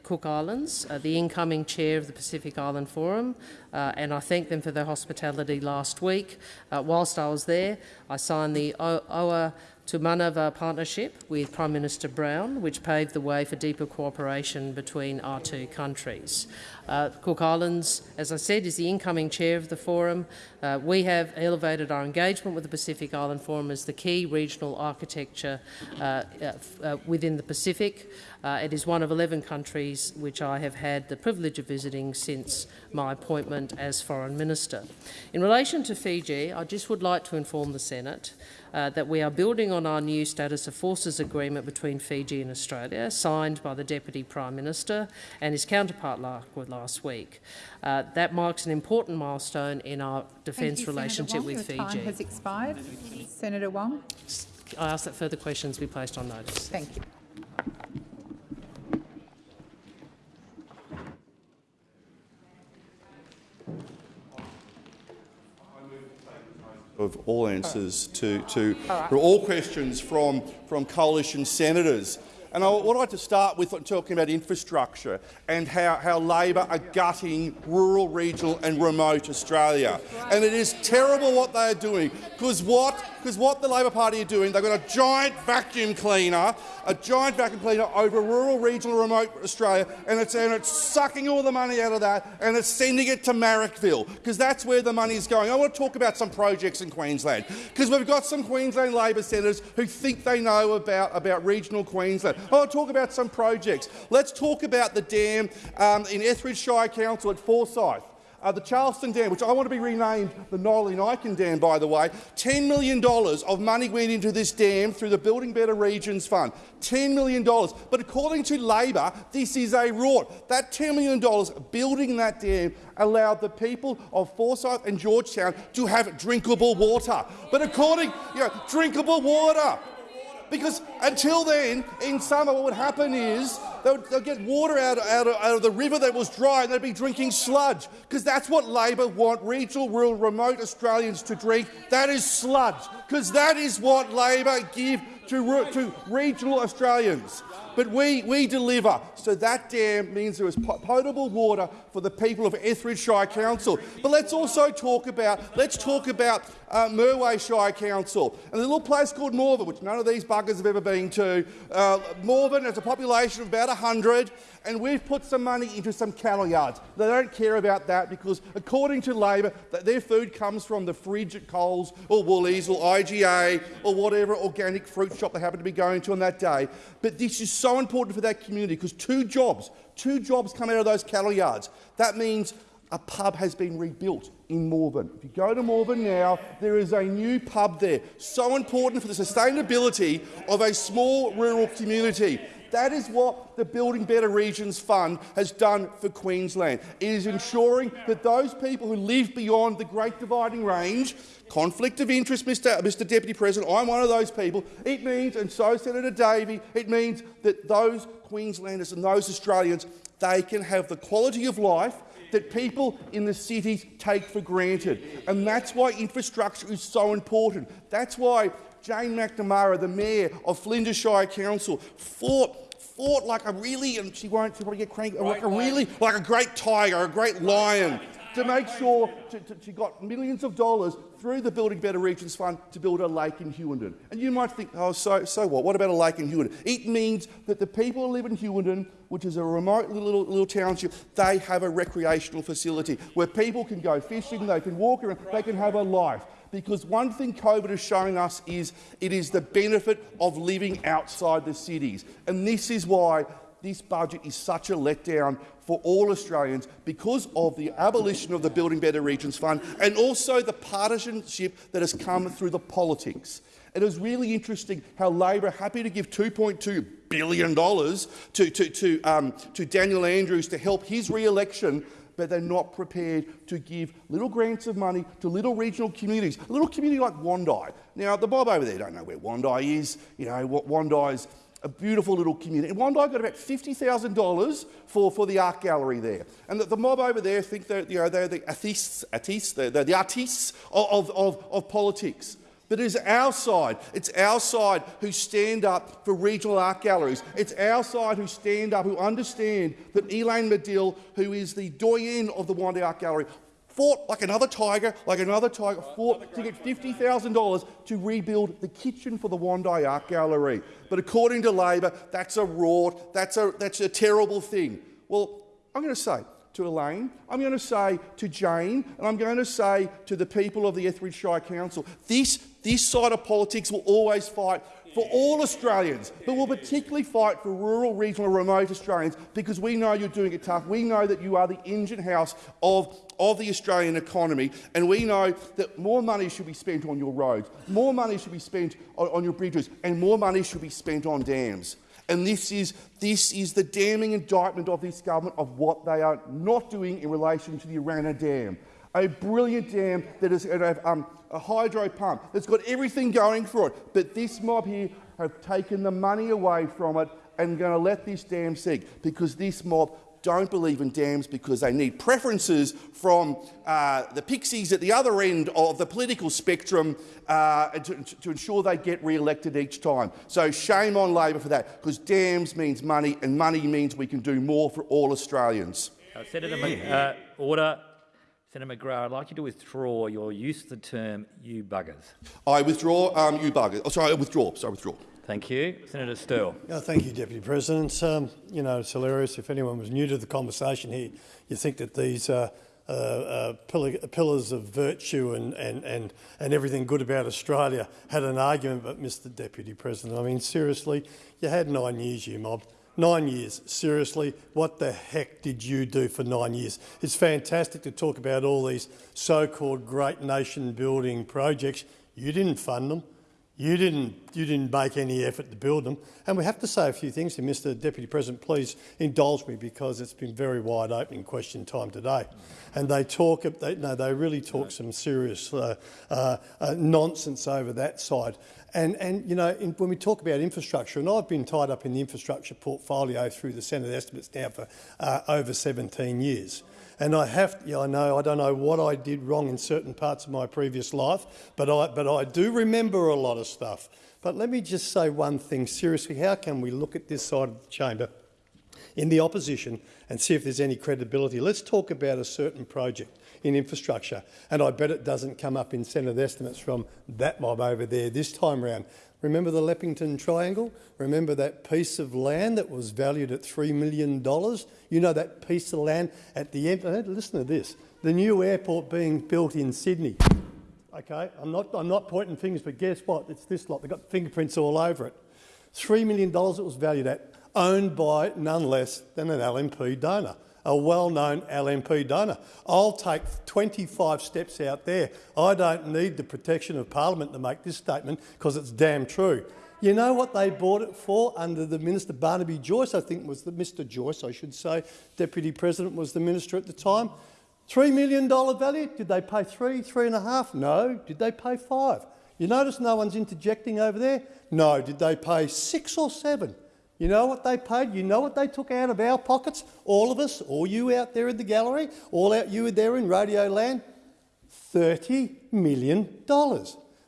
Cook Islands, the incoming chair of the Pacific Island Forum, and I thank them for their hospitality last week. whilst I was there, I signed the OA to Manava partnership with Prime Minister Brown, which paved the way for deeper cooperation between our two countries. Uh, Cook Islands, as I said, is the incoming chair of the forum. Uh, we have elevated our engagement with the Pacific Island Forum as the key regional architecture uh, uh, uh within the Pacific. Uh, it is one of 11 countries which I have had the privilege of visiting since my appointment as Foreign Minister. In relation to Fiji, I just would like to inform the Senate uh, that we are building on our new Status of Forces agreement between Fiji and Australia, signed by the Deputy Prime Minister and his counterpart last week. Uh, that marks an important milestone in our defence you, relationship with Your Fiji. Time has expired. Senator Wong. I ask that further questions be placed on notice. Thank you. of all answers to, to right. all questions from, from coalition senators. And I would like to start with talking about infrastructure and how, how Labor are gutting rural, regional and remote Australia. And it is terrible what they are doing, because what, because what the Labor Party are doing, they've got a giant vacuum cleaner, a giant vacuum cleaner over rural, regional, remote Australia, and it's, and it's sucking all the money out of that and it's sending it to Marrickville, because that's where the money is going. I want to talk about some projects in Queensland, because we've got some Queensland Labor senators who think they know about, about regional Queensland. I want to talk about some projects. Let's talk about the dam um, in Etheridge Shire Council at Forsayth. Uh, the Charleston Dam, which I want to be renamed the Nolli Dam, by the way, $10 million of money went into this dam through the Building Better Regions Fund. $10 million. But according to Labor, this is a rort. That $10 million building that dam allowed the people of Forsayth and Georgetown to have drinkable water. But according, you know, drinkable water. Because until then, in summer, what would happen is they'll, get water out, out, of, out of the river that was dry and they'd be drinking sludge. Because that's what Labor want regional, rural, remote Australians to drink. That is sludge. Because that is what Labor give to, to regional Australians. But we, we deliver. So that dam means there is potable water for the people of Etheridge Shire Council. But let's also talk about, let's talk about uh, Murweh Shire Council and a little place called Morven, which none of these buggers have ever been to. Uh, Morven has a population of about 100 and we've put some money into some cattle yards. They don't care about that because, according to Labor, their food comes from the fridge at Coles or Woolies or IGA or whatever organic fruit shop they happen to be going to on that day. But this is so important for that community because two jobs, two jobs come out of those cattle yards. That means a pub has been rebuilt in Morven. If you go to Morven now, there is a new pub there. So important for the sustainability of a small rural community. That is what the Building Better Regions Fund has done for Queensland. It is ensuring that those people who live beyond the Great Dividing Range conflict of interest, Mr, Mr Deputy President, I'm one of those people. It means, and so Senator Davey, it means that those Queenslanders and those Australians, they can have the quality of life that people in the cities take for granted. And that's why infrastructure is so important. That's why Jane McNamara, the mayor of Flinders Shire Council, fought fought like a really, and she won't, she'll probably get cranky, like a really, like a great tiger, a great lion, to make sure to, to, she got millions of dollars through the Building Better Regions Fund to build a lake in Hughenden. And you might think, oh, so, so what? What about a lake in Hughenden? It means that the people who live in Hughenden, which is a remote little, little township, they have a recreational facility where people can go fishing, they can walk around, they can have a life because one thing COVID is showing us is it is the benefit of living outside the cities. And this is why this budget is such a letdown for all Australians because of the abolition of the Building Better Regions Fund and also the partisanship that has come through the politics. It is really interesting how Labor happy to give $2.2 billion to, to, to, um, to Daniel Andrews to help his re-election but they're not prepared to give little grants of money to little regional communities. A little community like Wondai. Now, the mob over there don't know where Wondai is. You know, what Wondai's a beautiful little community. And Wondai got about $50,000 for, for the art gallery there. And the, the, mob over there think that you know, they're the artists, artists they're, they're the artists of, of, of politics. But it is our side. It's our side who stand up for regional art galleries. It's our side who stand up, who understand that Elaine Medill, who is the doyen of the Wondai Art Gallery, fought like another tiger, like another tiger, fought to get $50,000 to rebuild the kitchen for the Wondai Art Gallery. But according to Labor, that's a rort, that's a, that's a terrible thing. Well, I'm going to say, to Elaine, I'm going to say to Jane, and I'm going to say to the people of the Etheridge Shire Council, this, this side of politics will always fight for all Australians, but will particularly fight for rural, regional, remote Australians because we know you're doing it tough. We know that you are the engine house of, of the Australian economy, and we know that more money should be spent on your roads, more money should be spent on, on your bridges, and more money should be spent on dams. And this is, this is the damning indictment of this government of what they are not doing in relation to the Urannah Dam. A brilliant dam that is um, a hydro pump that's got everything going for it. But this mob here have taken the money away from it and going to let this dam sink because this mob don't believe in dams because they need preferences from uh, the pixies at the other end of the political spectrum uh, to, to, ensure they get re-elected each time. So shame on Labor for that, because dams means money, and money means we can do more for all Australians. Uh, Senator, uh, order. Senator McGrath, I'd like you to withdraw your use of the term "you buggers." I withdraw um, you buggers. Oh, sorry, I withdraw. Sorry, withdraw. Thank you. Senator Sterle. Oh, thank you, Deputy President. Um, you know, it's hilarious. If anyone was new to the conversation here, you think that these uh, uh, uh, pillars of virtue and, and, and, and everything good about Australia had an argument, but Mr Deputy President, I mean, seriously, you had nine years, you mob. Nine years. Seriously, what the heck did you do for nine years? It's fantastic to talk about all these so-called great nation-building projects. You didn't fund them. You didn't, you didn't make any effort to build them. And we have to say a few things here. Mr Deputy President, please indulge me because it's been very wide opening question time today. And they talk, they, no, they really talk some serious uh, uh, uh, nonsense over that side. And, and you know, in, when we talk about infrastructure, and I've been tied up in the infrastructure portfolio through the Senate estimates now for uh, over 17 years. And I have, yeah, I know, I don't know what I did wrong in certain parts of my previous life, but I, but I do remember a lot of stuff. But let me just say one thing seriously. How can we look at this side of the chamber in the opposition and see if there's any credibility? Let's talk about a certain project in infrastructure, and I bet it doesn't come up in Senate estimates from that mob over there this time round. Remember the Leppington Triangle? Remember that piece of land that was valued at $3 million? You know that piece of land at the end, uh, listen to this, the new airport being built in Sydney. Okay, I'm not, I'm not pointing fingers, but guess what? It's this lot, they've got fingerprints all over it. $3 million it was valued at, owned by none less than an LNP donor a well-known LNP donor. I'll take 25 steps out there. I don't need the protection of Parliament to make this statement because it's damn true. You know what they bought it for under the Minister Barnaby Joyce, I think was the Mr Joyce, I should say. Deputy President was the minister at the time. $3 million value? Did they pay three, three and a half? No. Did they pay five? You notice no one's interjecting over there? No. Did they pay six or seven? You know what they paid? You know what they took out of our pockets? All of us, all you out there in the gallery, all out you there in Radio Land? $30 million.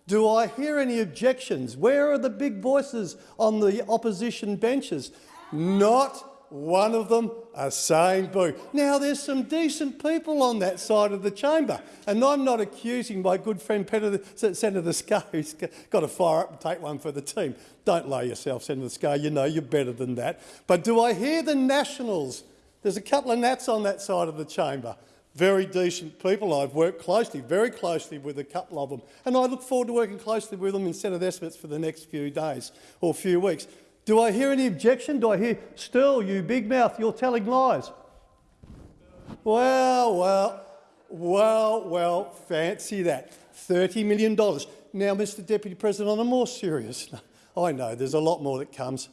Do I hear any objections? Where are the big voices on the opposition benches? Not one of them saying boo. Now, there's some decent people on that side of the chamber, and I'm not accusing my good friend Senator Scarr, who's got to fire up and take one for the team. Don't lower yourself, Senator Scarr. You know you're better than that. But do I hear the Nationals? There's a couple of Nats on that side of the chamber very decent people. I've worked closely, very closely with a couple of them, and I look forward to working closely with them in Senate estimates for the next few days or few weeks. Do I hear any objection? Do I hear, still, you big mouth, you're telling lies? Well, well, well, well, fancy that. $30 million. Now, Mr Deputy President, on a more serious I know there's a lot more that comes.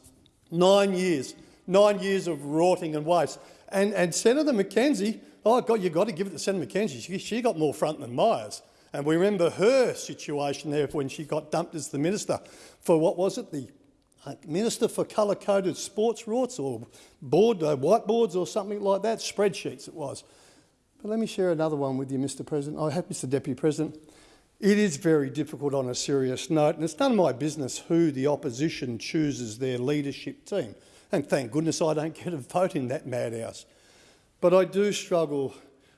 Nine years, nine years of rotting and waste. And, and Senator McKenzie Oh, God, you've got to give it to Senator McKenzie. She, she got more front than Myers. And we remember her situation there when she got dumped as the minister for, what was it, the Minister for Colour-Coded Sports Rorts or board, uh, whiteboards or something like that, spreadsheets it was. But let me share another one with you, Mr President. I have, Mr Deputy President. It is very difficult on a serious note, and it's none of my business who the opposition chooses their leadership team. And thank goodness I don't get a vote in that madhouse. But I do struggle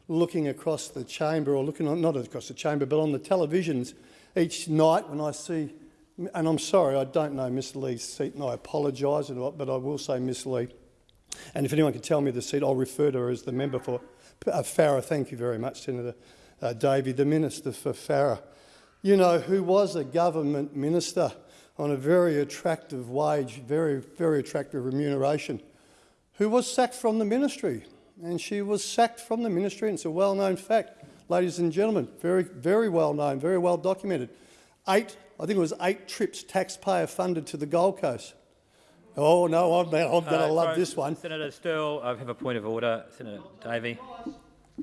looking across the chamber, or looking on, not across the chamber, but on the televisions each night when I see, and I'm sorry, I don't know Miss Lee's seat, and I apologise, but I will say Miss Lee. And if anyone can tell me the seat, I'll refer to her as the member for uh, Farrer. Thank you very much, Senator uh, Davey, the Minister for Farrer. You know, who was a government minister on a very attractive wage, very, very attractive remuneration, who was sacked from the ministry and she was sacked from the ministry. And it's a well-known fact, ladies and gentlemen, very, very well known, very well documented. Eight, I think it was eight trips taxpayer funded to the Gold Coast. Oh no, I'm, I'm going to uh, love this one. Senator Sterle, I have a point of order. Senator Davey.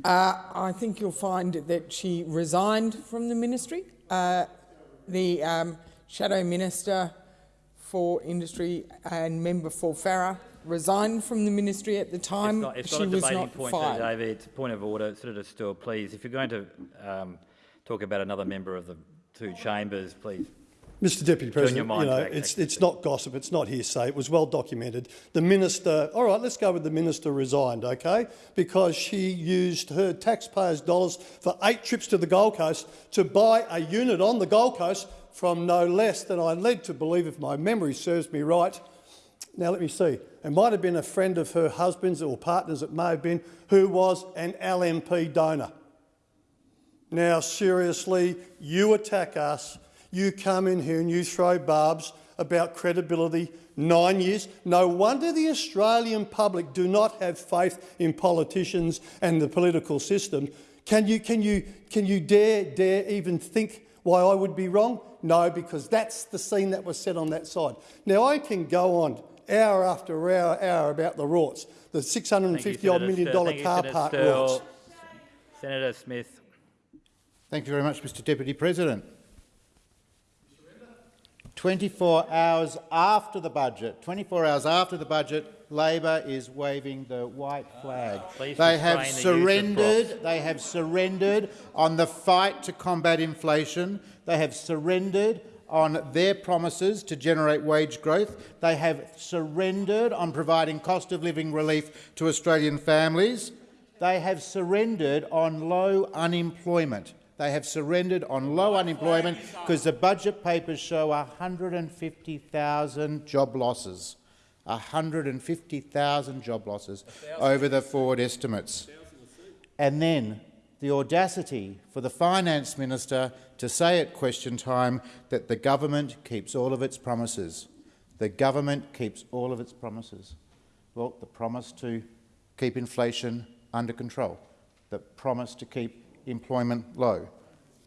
Uh, I think you'll find that she resigned from the ministry. Uh, the um, shadow minister for industry and member for Farrer resigned from the ministry at the time. It's not, it's she not a was debating not point, fired. David. It's a point of order. Senator Sterle, please, if you're going to um, talk about another member of the two chambers, please. Mr Deputy President, you know, it's, it's not gossip, it's not hearsay, it was well documented. The minister, all right, let's go with the minister resigned, okay, because she used her taxpayers' dollars for eight trips to the Gold Coast to buy a unit on the Gold Coast from no less than I'm led to believe, if my memory serves me right, now let me see, it might have been a friend of her husband's or partner's, it may have been, who was an LNP donor. Now, seriously, you attack us, you come in here and you throw barbs about credibility. Nine years. No wonder the Australian public do not have faith in politicians and the political system. Can you, can you, can you dare, dare even think why I would be wrong? No, because that's the scene that was set on that side. Now, I can go on hour after hour, hour about the rorts, the 650 odd million dollar car park rorts. Senator Smith. Thank you very much, Mr Deputy President. 24 hours after the budget, 24 hours after the budget, Labor is waving the white flag. Please they have the surrendered. They have surrendered on the fight to combat inflation. They have surrendered on their promises to generate wage growth. They have surrendered on providing cost of living relief to Australian families. They have surrendered on low unemployment. They have surrendered on low unemployment because the budget papers show 150,000 job losses. 150,000 job losses over the forward estimates. And then the audacity for the finance minister to say at question time that the government keeps all of its promises. The government keeps all of its promises. Well, the promise to keep inflation under control, the promise to keep employment low,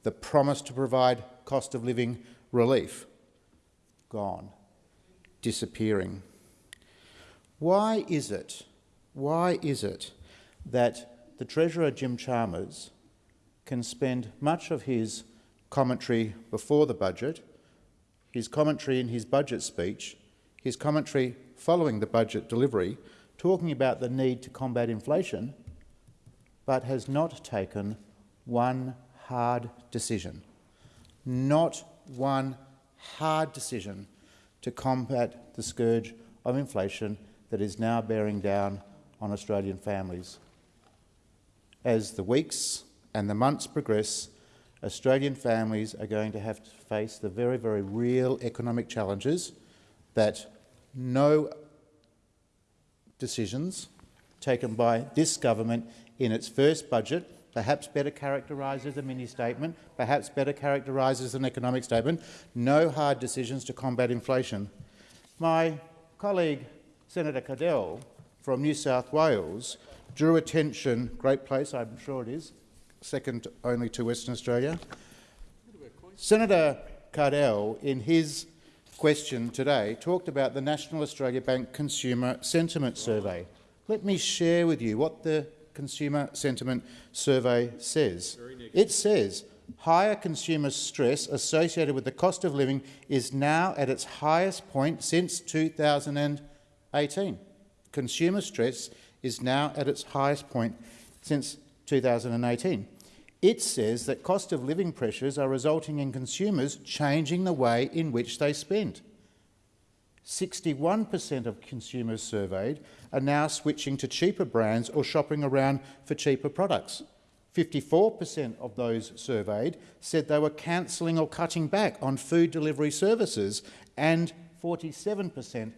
the promise to provide cost of living relief, gone, disappearing. Why is it, why is it that the Treasurer Jim Chalmers can spend much of his commentary before the budget, his commentary in his budget speech, his commentary following the budget delivery, talking about the need to combat inflation, but has not taken one hard decision. Not one hard decision to combat the scourge of inflation that is now bearing down on Australian families. As the weeks and the months progress, Australian families are going to have to face the very, very real economic challenges that no decisions taken by this government in its first budget, perhaps better characterised as a mini-statement, perhaps better characterised as an economic statement, no hard decisions to combat inflation. My colleague Senator Cadell from New South Wales drew attention, great place I'm sure it is, second only to Western Australia. Senator Cadell, in his question today, talked about the National Australia Bank Consumer Sentiment Survey. Let me share with you what the Consumer Sentiment Survey says. It says higher consumer stress associated with the cost of living is now at its highest point since 2018. Consumer stress is now at its highest point since 2018. It says that cost of living pressures are resulting in consumers changing the way in which they spend. 61% of consumers surveyed are now switching to cheaper brands or shopping around for cheaper products. 54% of those surveyed said they were cancelling or cutting back on food delivery services, and 47%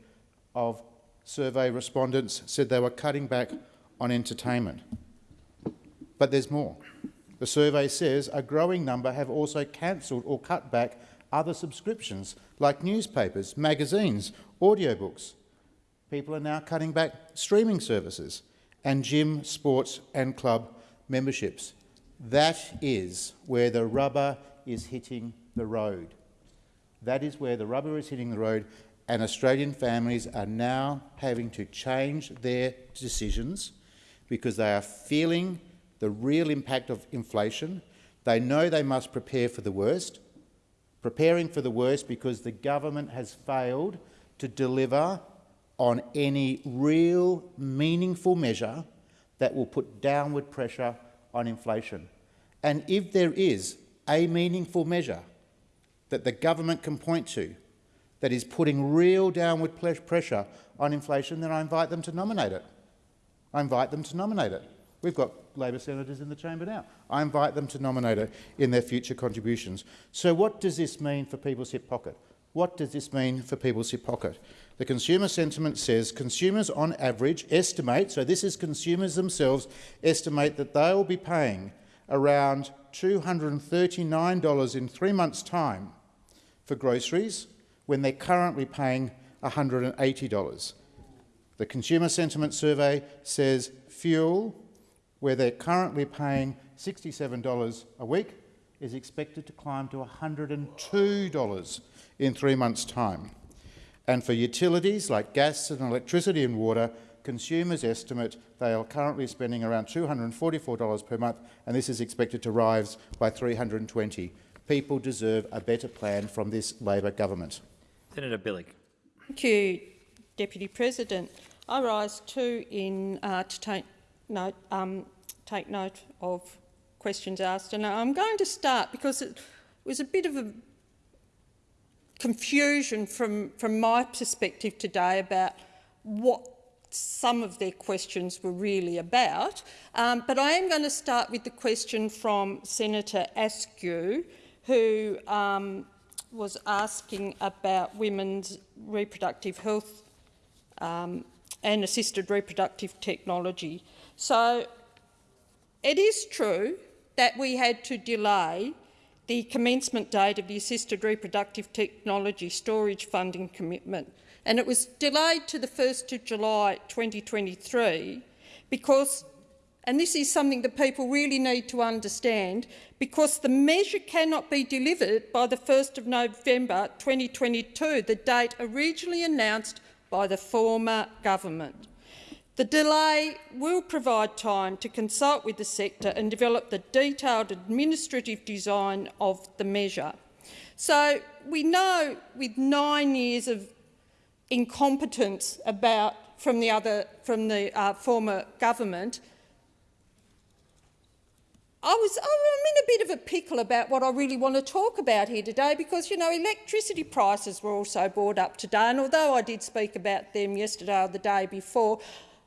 of survey respondents said they were cutting back on entertainment. But there's more. The survey says a growing number have also cancelled or cut back other subscriptions like newspapers, magazines, audiobooks. People are now cutting back streaming services and gym, sports and club memberships. That is where the rubber is hitting the road. That is where the rubber is hitting the road and Australian families are now having to change their decisions because they are feeling the real impact of inflation. They know they must prepare for the worst, preparing for the worst because the government has failed to deliver on any real meaningful measure that will put downward pressure on inflation. And if there is a meaningful measure that the government can point to that is putting real downward pressure on inflation, then I invite them to nominate it. I invite them to nominate it. We've got Labor senators in the chamber now. I invite them to nominate it in their future contributions. So what does this mean for people's hip pocket? What does this mean for people's hip pocket? The consumer sentiment says consumers on average estimate, so this is consumers themselves, estimate that they will be paying around $239 in three months' time for groceries, when they're currently paying $180. The Consumer Sentiment Survey says fuel, where they're currently paying $67 a week, is expected to climb to $102 in three months' time. And for utilities like gas and electricity and water, consumers estimate they are currently spending around $244 per month, and this is expected to rise by 320. People deserve a better plan from this Labor government. Senator Bilyk. Thank you, Deputy President. I rise too in uh, to take note, um, take note of questions asked, and I'm going to start because it was a bit of a confusion from, from my perspective today about what some of their questions were really about. Um, but I am going to start with the question from Senator Askew, who um, was asking about women's reproductive health um, and assisted reproductive technology. So it is true that we had to delay the commencement date of the assisted reproductive technology storage funding commitment and it was delayed to the 1st of July 2023 because and this is something that people really need to understand, because the measure cannot be delivered by the 1st of November 2022, the date originally announced by the former government. The delay will provide time to consult with the sector and develop the detailed administrative design of the measure. So we know with nine years of incompetence about from the, other, from the uh, former government I was oh, I'm in a bit of a pickle about what I really want to talk about here today because, you know, electricity prices were also brought up today, and although I did speak about them yesterday or the day before,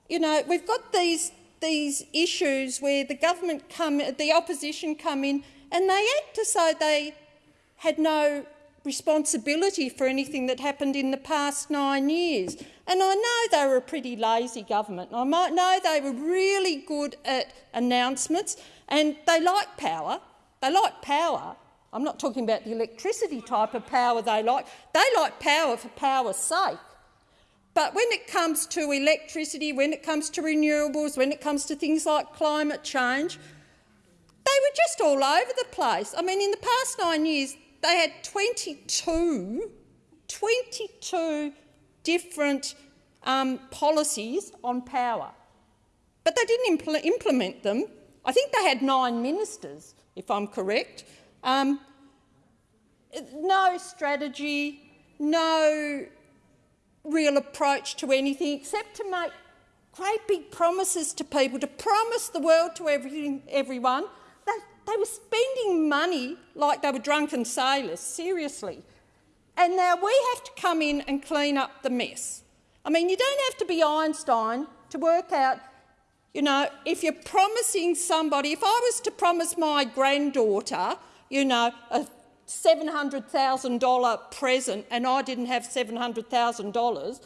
you know, we've got these, these issues where the government come, the opposition come in and they act as though they had no responsibility for anything that happened in the past nine years. And I know they were a pretty lazy government. I might know they were really good at announcements and they like power. They like power. I'm not talking about the electricity type of power they like. They like power for power's sake. But when it comes to electricity, when it comes to renewables, when it comes to things like climate change, they were just all over the place. I mean, in the past nine years, they had 22, 22 different um, policies on power. But they didn't impl implement them. I think they had nine ministers, if I'm correct. Um, no strategy, no real approach to anything except to make great big promises to people, to promise the world to everything, everyone. They, they were spending money like they were drunken sailors, seriously. And now we have to come in and clean up the mess. I mean, you don't have to be Einstein to work out, you know, if you're promising somebody, if I was to promise my granddaughter, you know, a $700,000 present and I didn't have $700,000,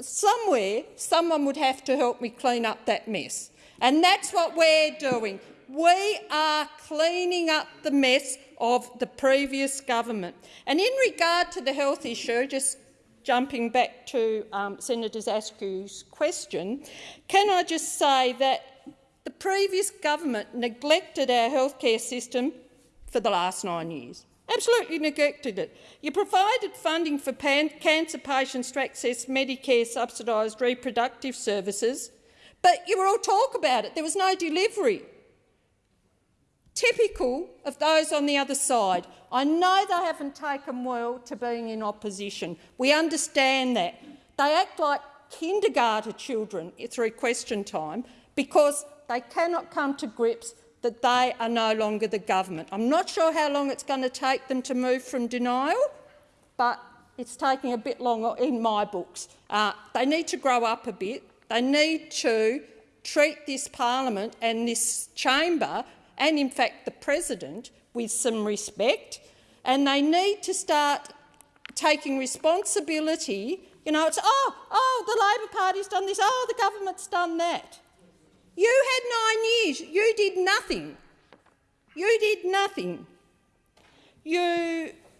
somewhere someone would have to help me clean up that mess. And that's what we're doing. We are cleaning up the mess of the previous government. And in regard to the health issue, just jumping back to um, Senator Askew's question, can I just say that the previous government neglected our healthcare system for the last nine years. Absolutely neglected it. You provided funding for cancer patients to access Medicare subsidised reproductive services, but you were all talk about it. There was no delivery. Typical of those on the other side. I know they haven't taken well to being in opposition. We understand that. They act like kindergarten children through question time because they cannot come to grips that they are no longer the government. I'm not sure how long it's going to take them to move from denial, but it's taking a bit longer in my books. Uh, they need to grow up a bit. They need to treat this parliament and this chamber and, in fact, the president with some respect, and they need to start taking responsibility. You know, it's, oh, oh, the Labor Party's done this, oh, the government's done that. You had nine years. You did nothing. You did nothing. You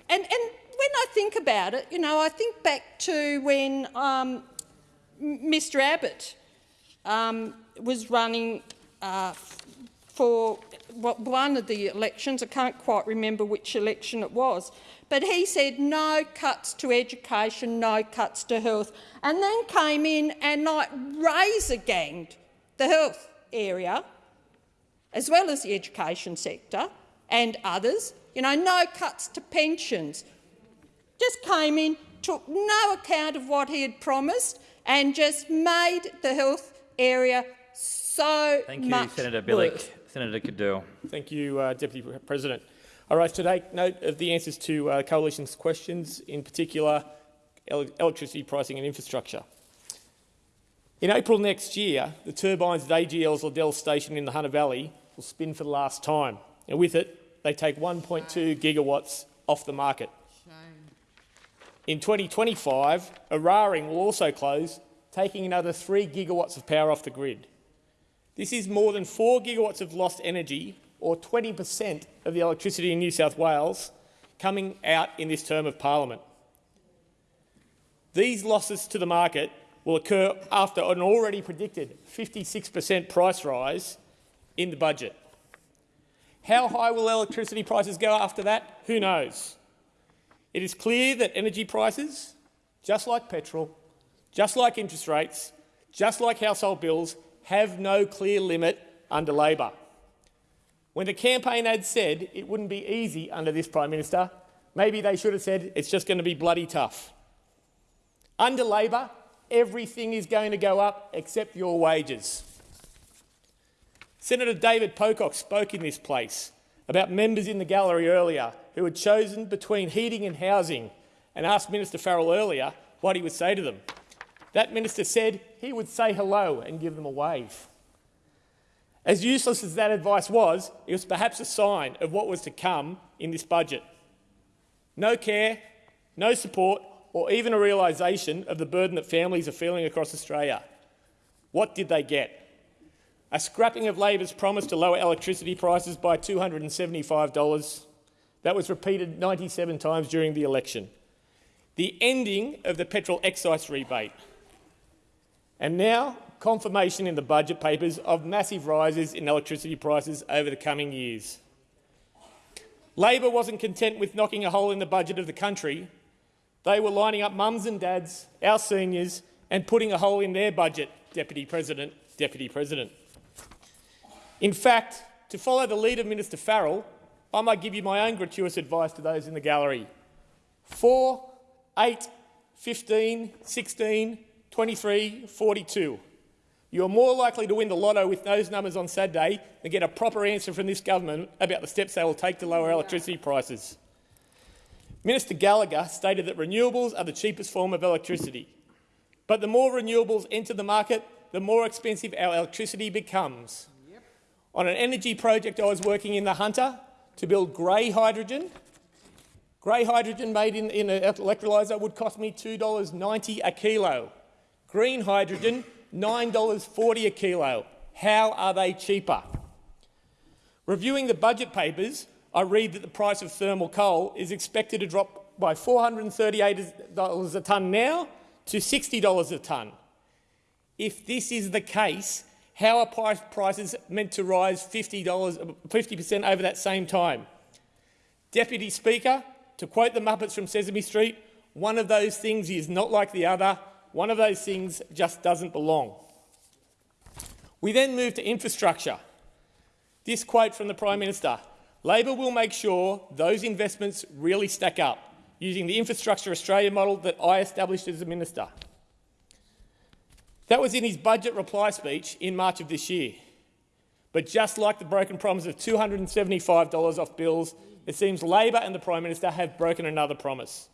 and and when I think about it, you know, I think back to when um, Mr. Abbott um, was running uh, for one of the elections. I can't quite remember which election it was. But he said no cuts to education, no cuts to health, and then came in and like razor ganged the health area, as well as the education sector and others. You know, no cuts to pensions. Just came in, took no account of what he had promised and just made the health area so Thank you, much Senator Bilyk. worse. Senator Cadell. Thank you, uh, Deputy President. I rise to take note of the answers to uh, Coalition's questions, in particular el electricity pricing and infrastructure. In April next year, the turbines at AGL's Liddell station in the Hunter Valley will spin for the last time, and with it, they take 1.2 gigawatts off the market. In 2025, Eraring will also close, taking another 3 gigawatts of power off the grid. This is more than 4 gigawatts of lost energy, or 20 per cent of the electricity in New South Wales, coming out in this term of parliament. These losses to the market will occur after an already predicted 56 per cent price rise in the budget. How high will electricity prices go after that? Who knows? It is clear that energy prices, just like petrol, just like interest rates, just like household bills, have no clear limit under Labor. When the campaign ad said it wouldn't be easy under this Prime Minister, maybe they should have said it's just going to be bloody tough. Under Labor, everything is going to go up except your wages. Senator David Pocock spoke in this place about members in the gallery earlier who had chosen between heating and housing and asked Minister Farrell earlier what he would say to them. That minister said he would say hello and give them a wave. As useless as that advice was, it was perhaps a sign of what was to come in this budget. No care, no support, or even a realisation of the burden that families are feeling across Australia. What did they get? A scrapping of Labor's promise to lower electricity prices by $275. That was repeated 97 times during the election. The ending of the petrol excise rebate. And now, confirmation in the budget papers of massive rises in electricity prices over the coming years. Labor wasn't content with knocking a hole in the budget of the country. They were lining up mums and dads, our seniors, and putting a hole in their budget, Deputy President, Deputy President. In fact, to follow the lead of Minister Farrell, I might give you my own gratuitous advice to those in the gallery. 4, 8, 15, 16, 23, 42. You are more likely to win the lotto with those numbers on Saturday than get a proper answer from this government about the steps they will take to lower electricity prices. Minister Gallagher stated that renewables are the cheapest form of electricity. But the more renewables enter the market, the more expensive our electricity becomes. On an energy project I was working in the Hunter to build grey hydrogen, grey hydrogen made in, in an electrolyser would cost me $2.90 a kilo. Green hydrogen, $9.40 a kilo. How are they cheaper? Reviewing the budget papers, I read that the price of thermal coal is expected to drop by $438 a tonne now to $60 a tonne. If this is the case, how are prices meant to rise 50 percent over that same time? Deputy Speaker, to quote the Muppets from Sesame Street, one of those things is not like the other, one of those things just doesn't belong. We then move to infrastructure. This quote from the Prime Minister, Labor will make sure those investments really stack up, using the Infrastructure Australia model that I established as a minister. That was in his budget reply speech in March of this year. But just like the broken promise of $275 off bills, it seems Labor and the Prime Minister have broken another promise.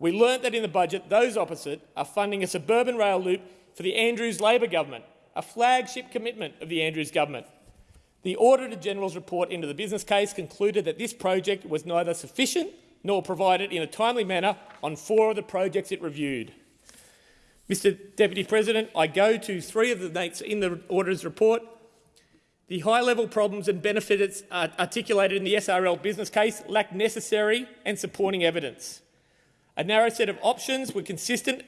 We learnt that in the budget, those opposite are funding a suburban rail loop for the Andrews Labor government, a flagship commitment of the Andrews government. The Auditor General's report into the business case concluded that this project was neither sufficient nor provided in a timely manner on four of the projects it reviewed. Mr Deputy President, I go to three of the dates in the Auditor's report. The high-level problems and benefits articulated in the SRL business case lack necessary and supporting evidence. A narrow set of options were, consistent,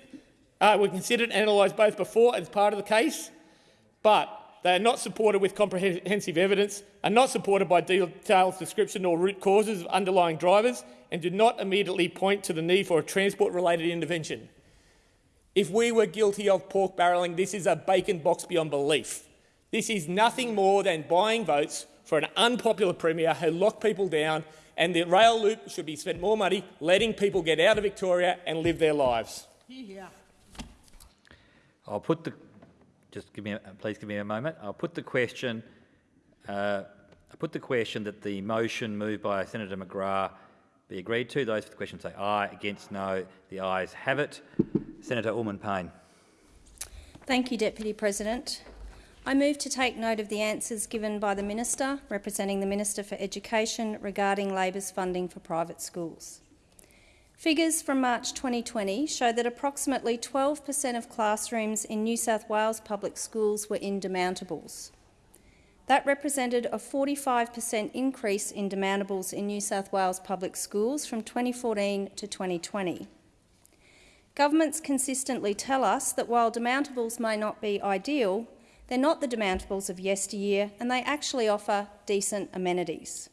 uh, were considered and analysed both before as part of the case, but they are not supported with comprehensive evidence, are not supported by detailed description or root causes of underlying drivers, and do not immediately point to the need for a transport-related intervention. If we were guilty of pork barrelling, this is a bacon box beyond belief. This is nothing more than buying votes for an unpopular Premier who locked people down, and the rail loop should be spent more money letting people get out of Victoria and live their lives. I'll put the just give me, a, please give me a moment. I'll put the question. Uh, I put the question that the motion moved by Senator McGrath be agreed to. Those for the question say aye. Against no. The ayes have it. Senator Allman-Payne. Thank you, Deputy President. I move to take note of the answers given by the Minister, representing the Minister for Education, regarding Labor's funding for private schools. Figures from March 2020 show that approximately 12 per cent of classrooms in New South Wales public schools were in demountables. That represented a 45 per cent increase in demountables in New South Wales public schools from 2014 to 2020. Governments consistently tell us that while demountables may not be ideal, they're not the demountables of yesteryear and they actually offer decent amenities.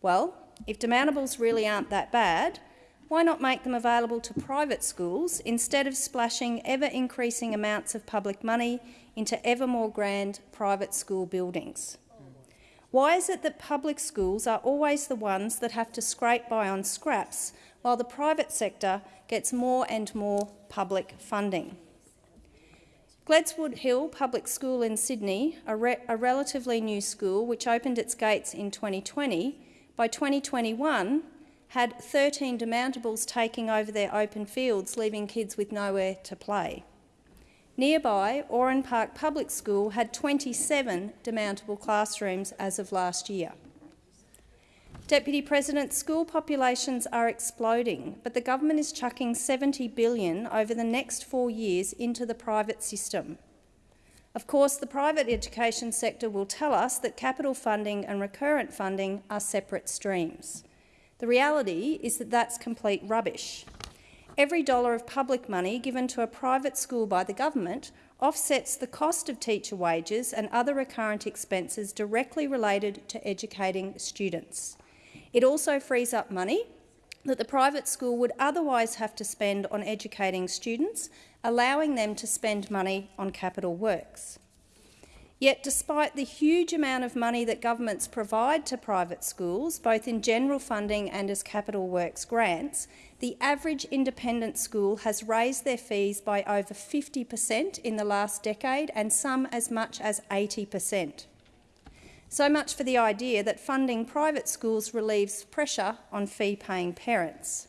Well, if demountables really aren't that bad, why not make them available to private schools instead of splashing ever-increasing amounts of public money into ever more grand private school buildings? Why is it that public schools are always the ones that have to scrape by on scraps while the private sector gets more and more public funding? Gledswood Hill Public School in Sydney, a, re a relatively new school which opened its gates in 2020, by 2021 had 13 demountables taking over their open fields, leaving kids with nowhere to play. Nearby, Oran Park Public School had 27 demountable classrooms as of last year. Deputy President, school populations are exploding, but the government is chucking $70 billion over the next four years into the private system. Of course, the private education sector will tell us that capital funding and recurrent funding are separate streams. The reality is that that's complete rubbish. Every dollar of public money given to a private school by the government offsets the cost of teacher wages and other recurrent expenses directly related to educating students. It also frees up money that the private school would otherwise have to spend on educating students, allowing them to spend money on capital works. Yet, despite the huge amount of money that governments provide to private schools, both in general funding and as capital works grants, the average independent school has raised their fees by over 50 per cent in the last decade and some as much as 80 per cent. So much for the idea that funding private schools relieves pressure on fee-paying parents.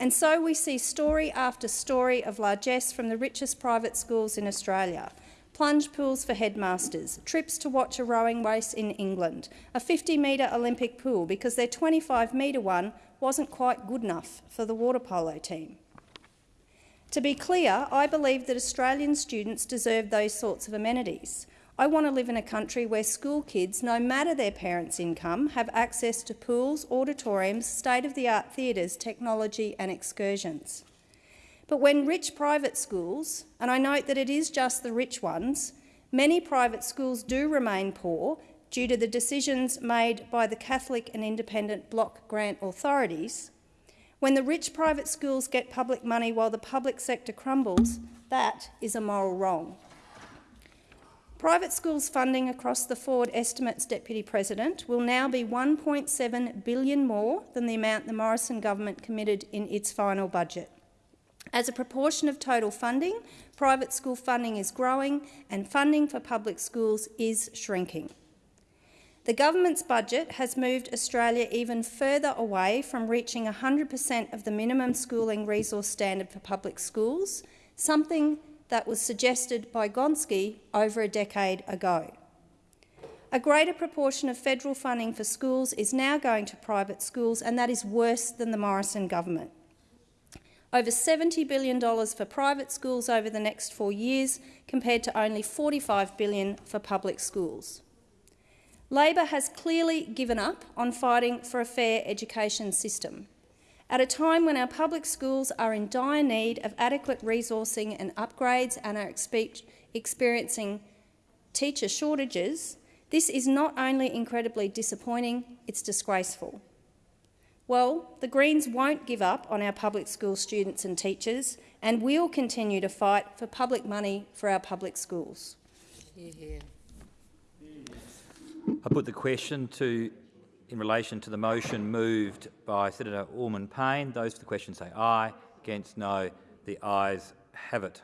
And so we see story after story of largesse from the richest private schools in Australia. Plunge pools for headmasters, trips to watch a rowing race in England, a 50-metre Olympic pool because their 25-metre one wasn't quite good enough for the water polo team. To be clear, I believe that Australian students deserve those sorts of amenities. I want to live in a country where school kids, no matter their parents' income, have access to pools, auditoriums, state-of-the-art theatres, technology and excursions. But when rich private schools, and I note that it is just the rich ones, many private schools do remain poor due to the decisions made by the Catholic and independent block grant authorities, when the rich private schools get public money while the public sector crumbles, that is a moral wrong. Private schools funding across the forward estimates, Deputy President, will now be 1.7 billion more than the amount the Morrison government committed in its final budget. As a proportion of total funding, private school funding is growing and funding for public schools is shrinking. The government's budget has moved Australia even further away from reaching 100 per cent of the minimum schooling resource standard for public schools, something that was suggested by Gonski over a decade ago. A greater proportion of federal funding for schools is now going to private schools, and that is worse than the Morrison government. Over $70 billion for private schools over the next four years, compared to only 45 billion for public schools. Labor has clearly given up on fighting for a fair education system at a time when our public schools are in dire need of adequate resourcing and upgrades and are experiencing teacher shortages, this is not only incredibly disappointing, it's disgraceful. Well, the Greens won't give up on our public school students and teachers and we will continue to fight for public money for our public schools. I put the question to in relation to the motion moved by Senator Allman Payne. Those for the question say aye. Against no. The ayes have it.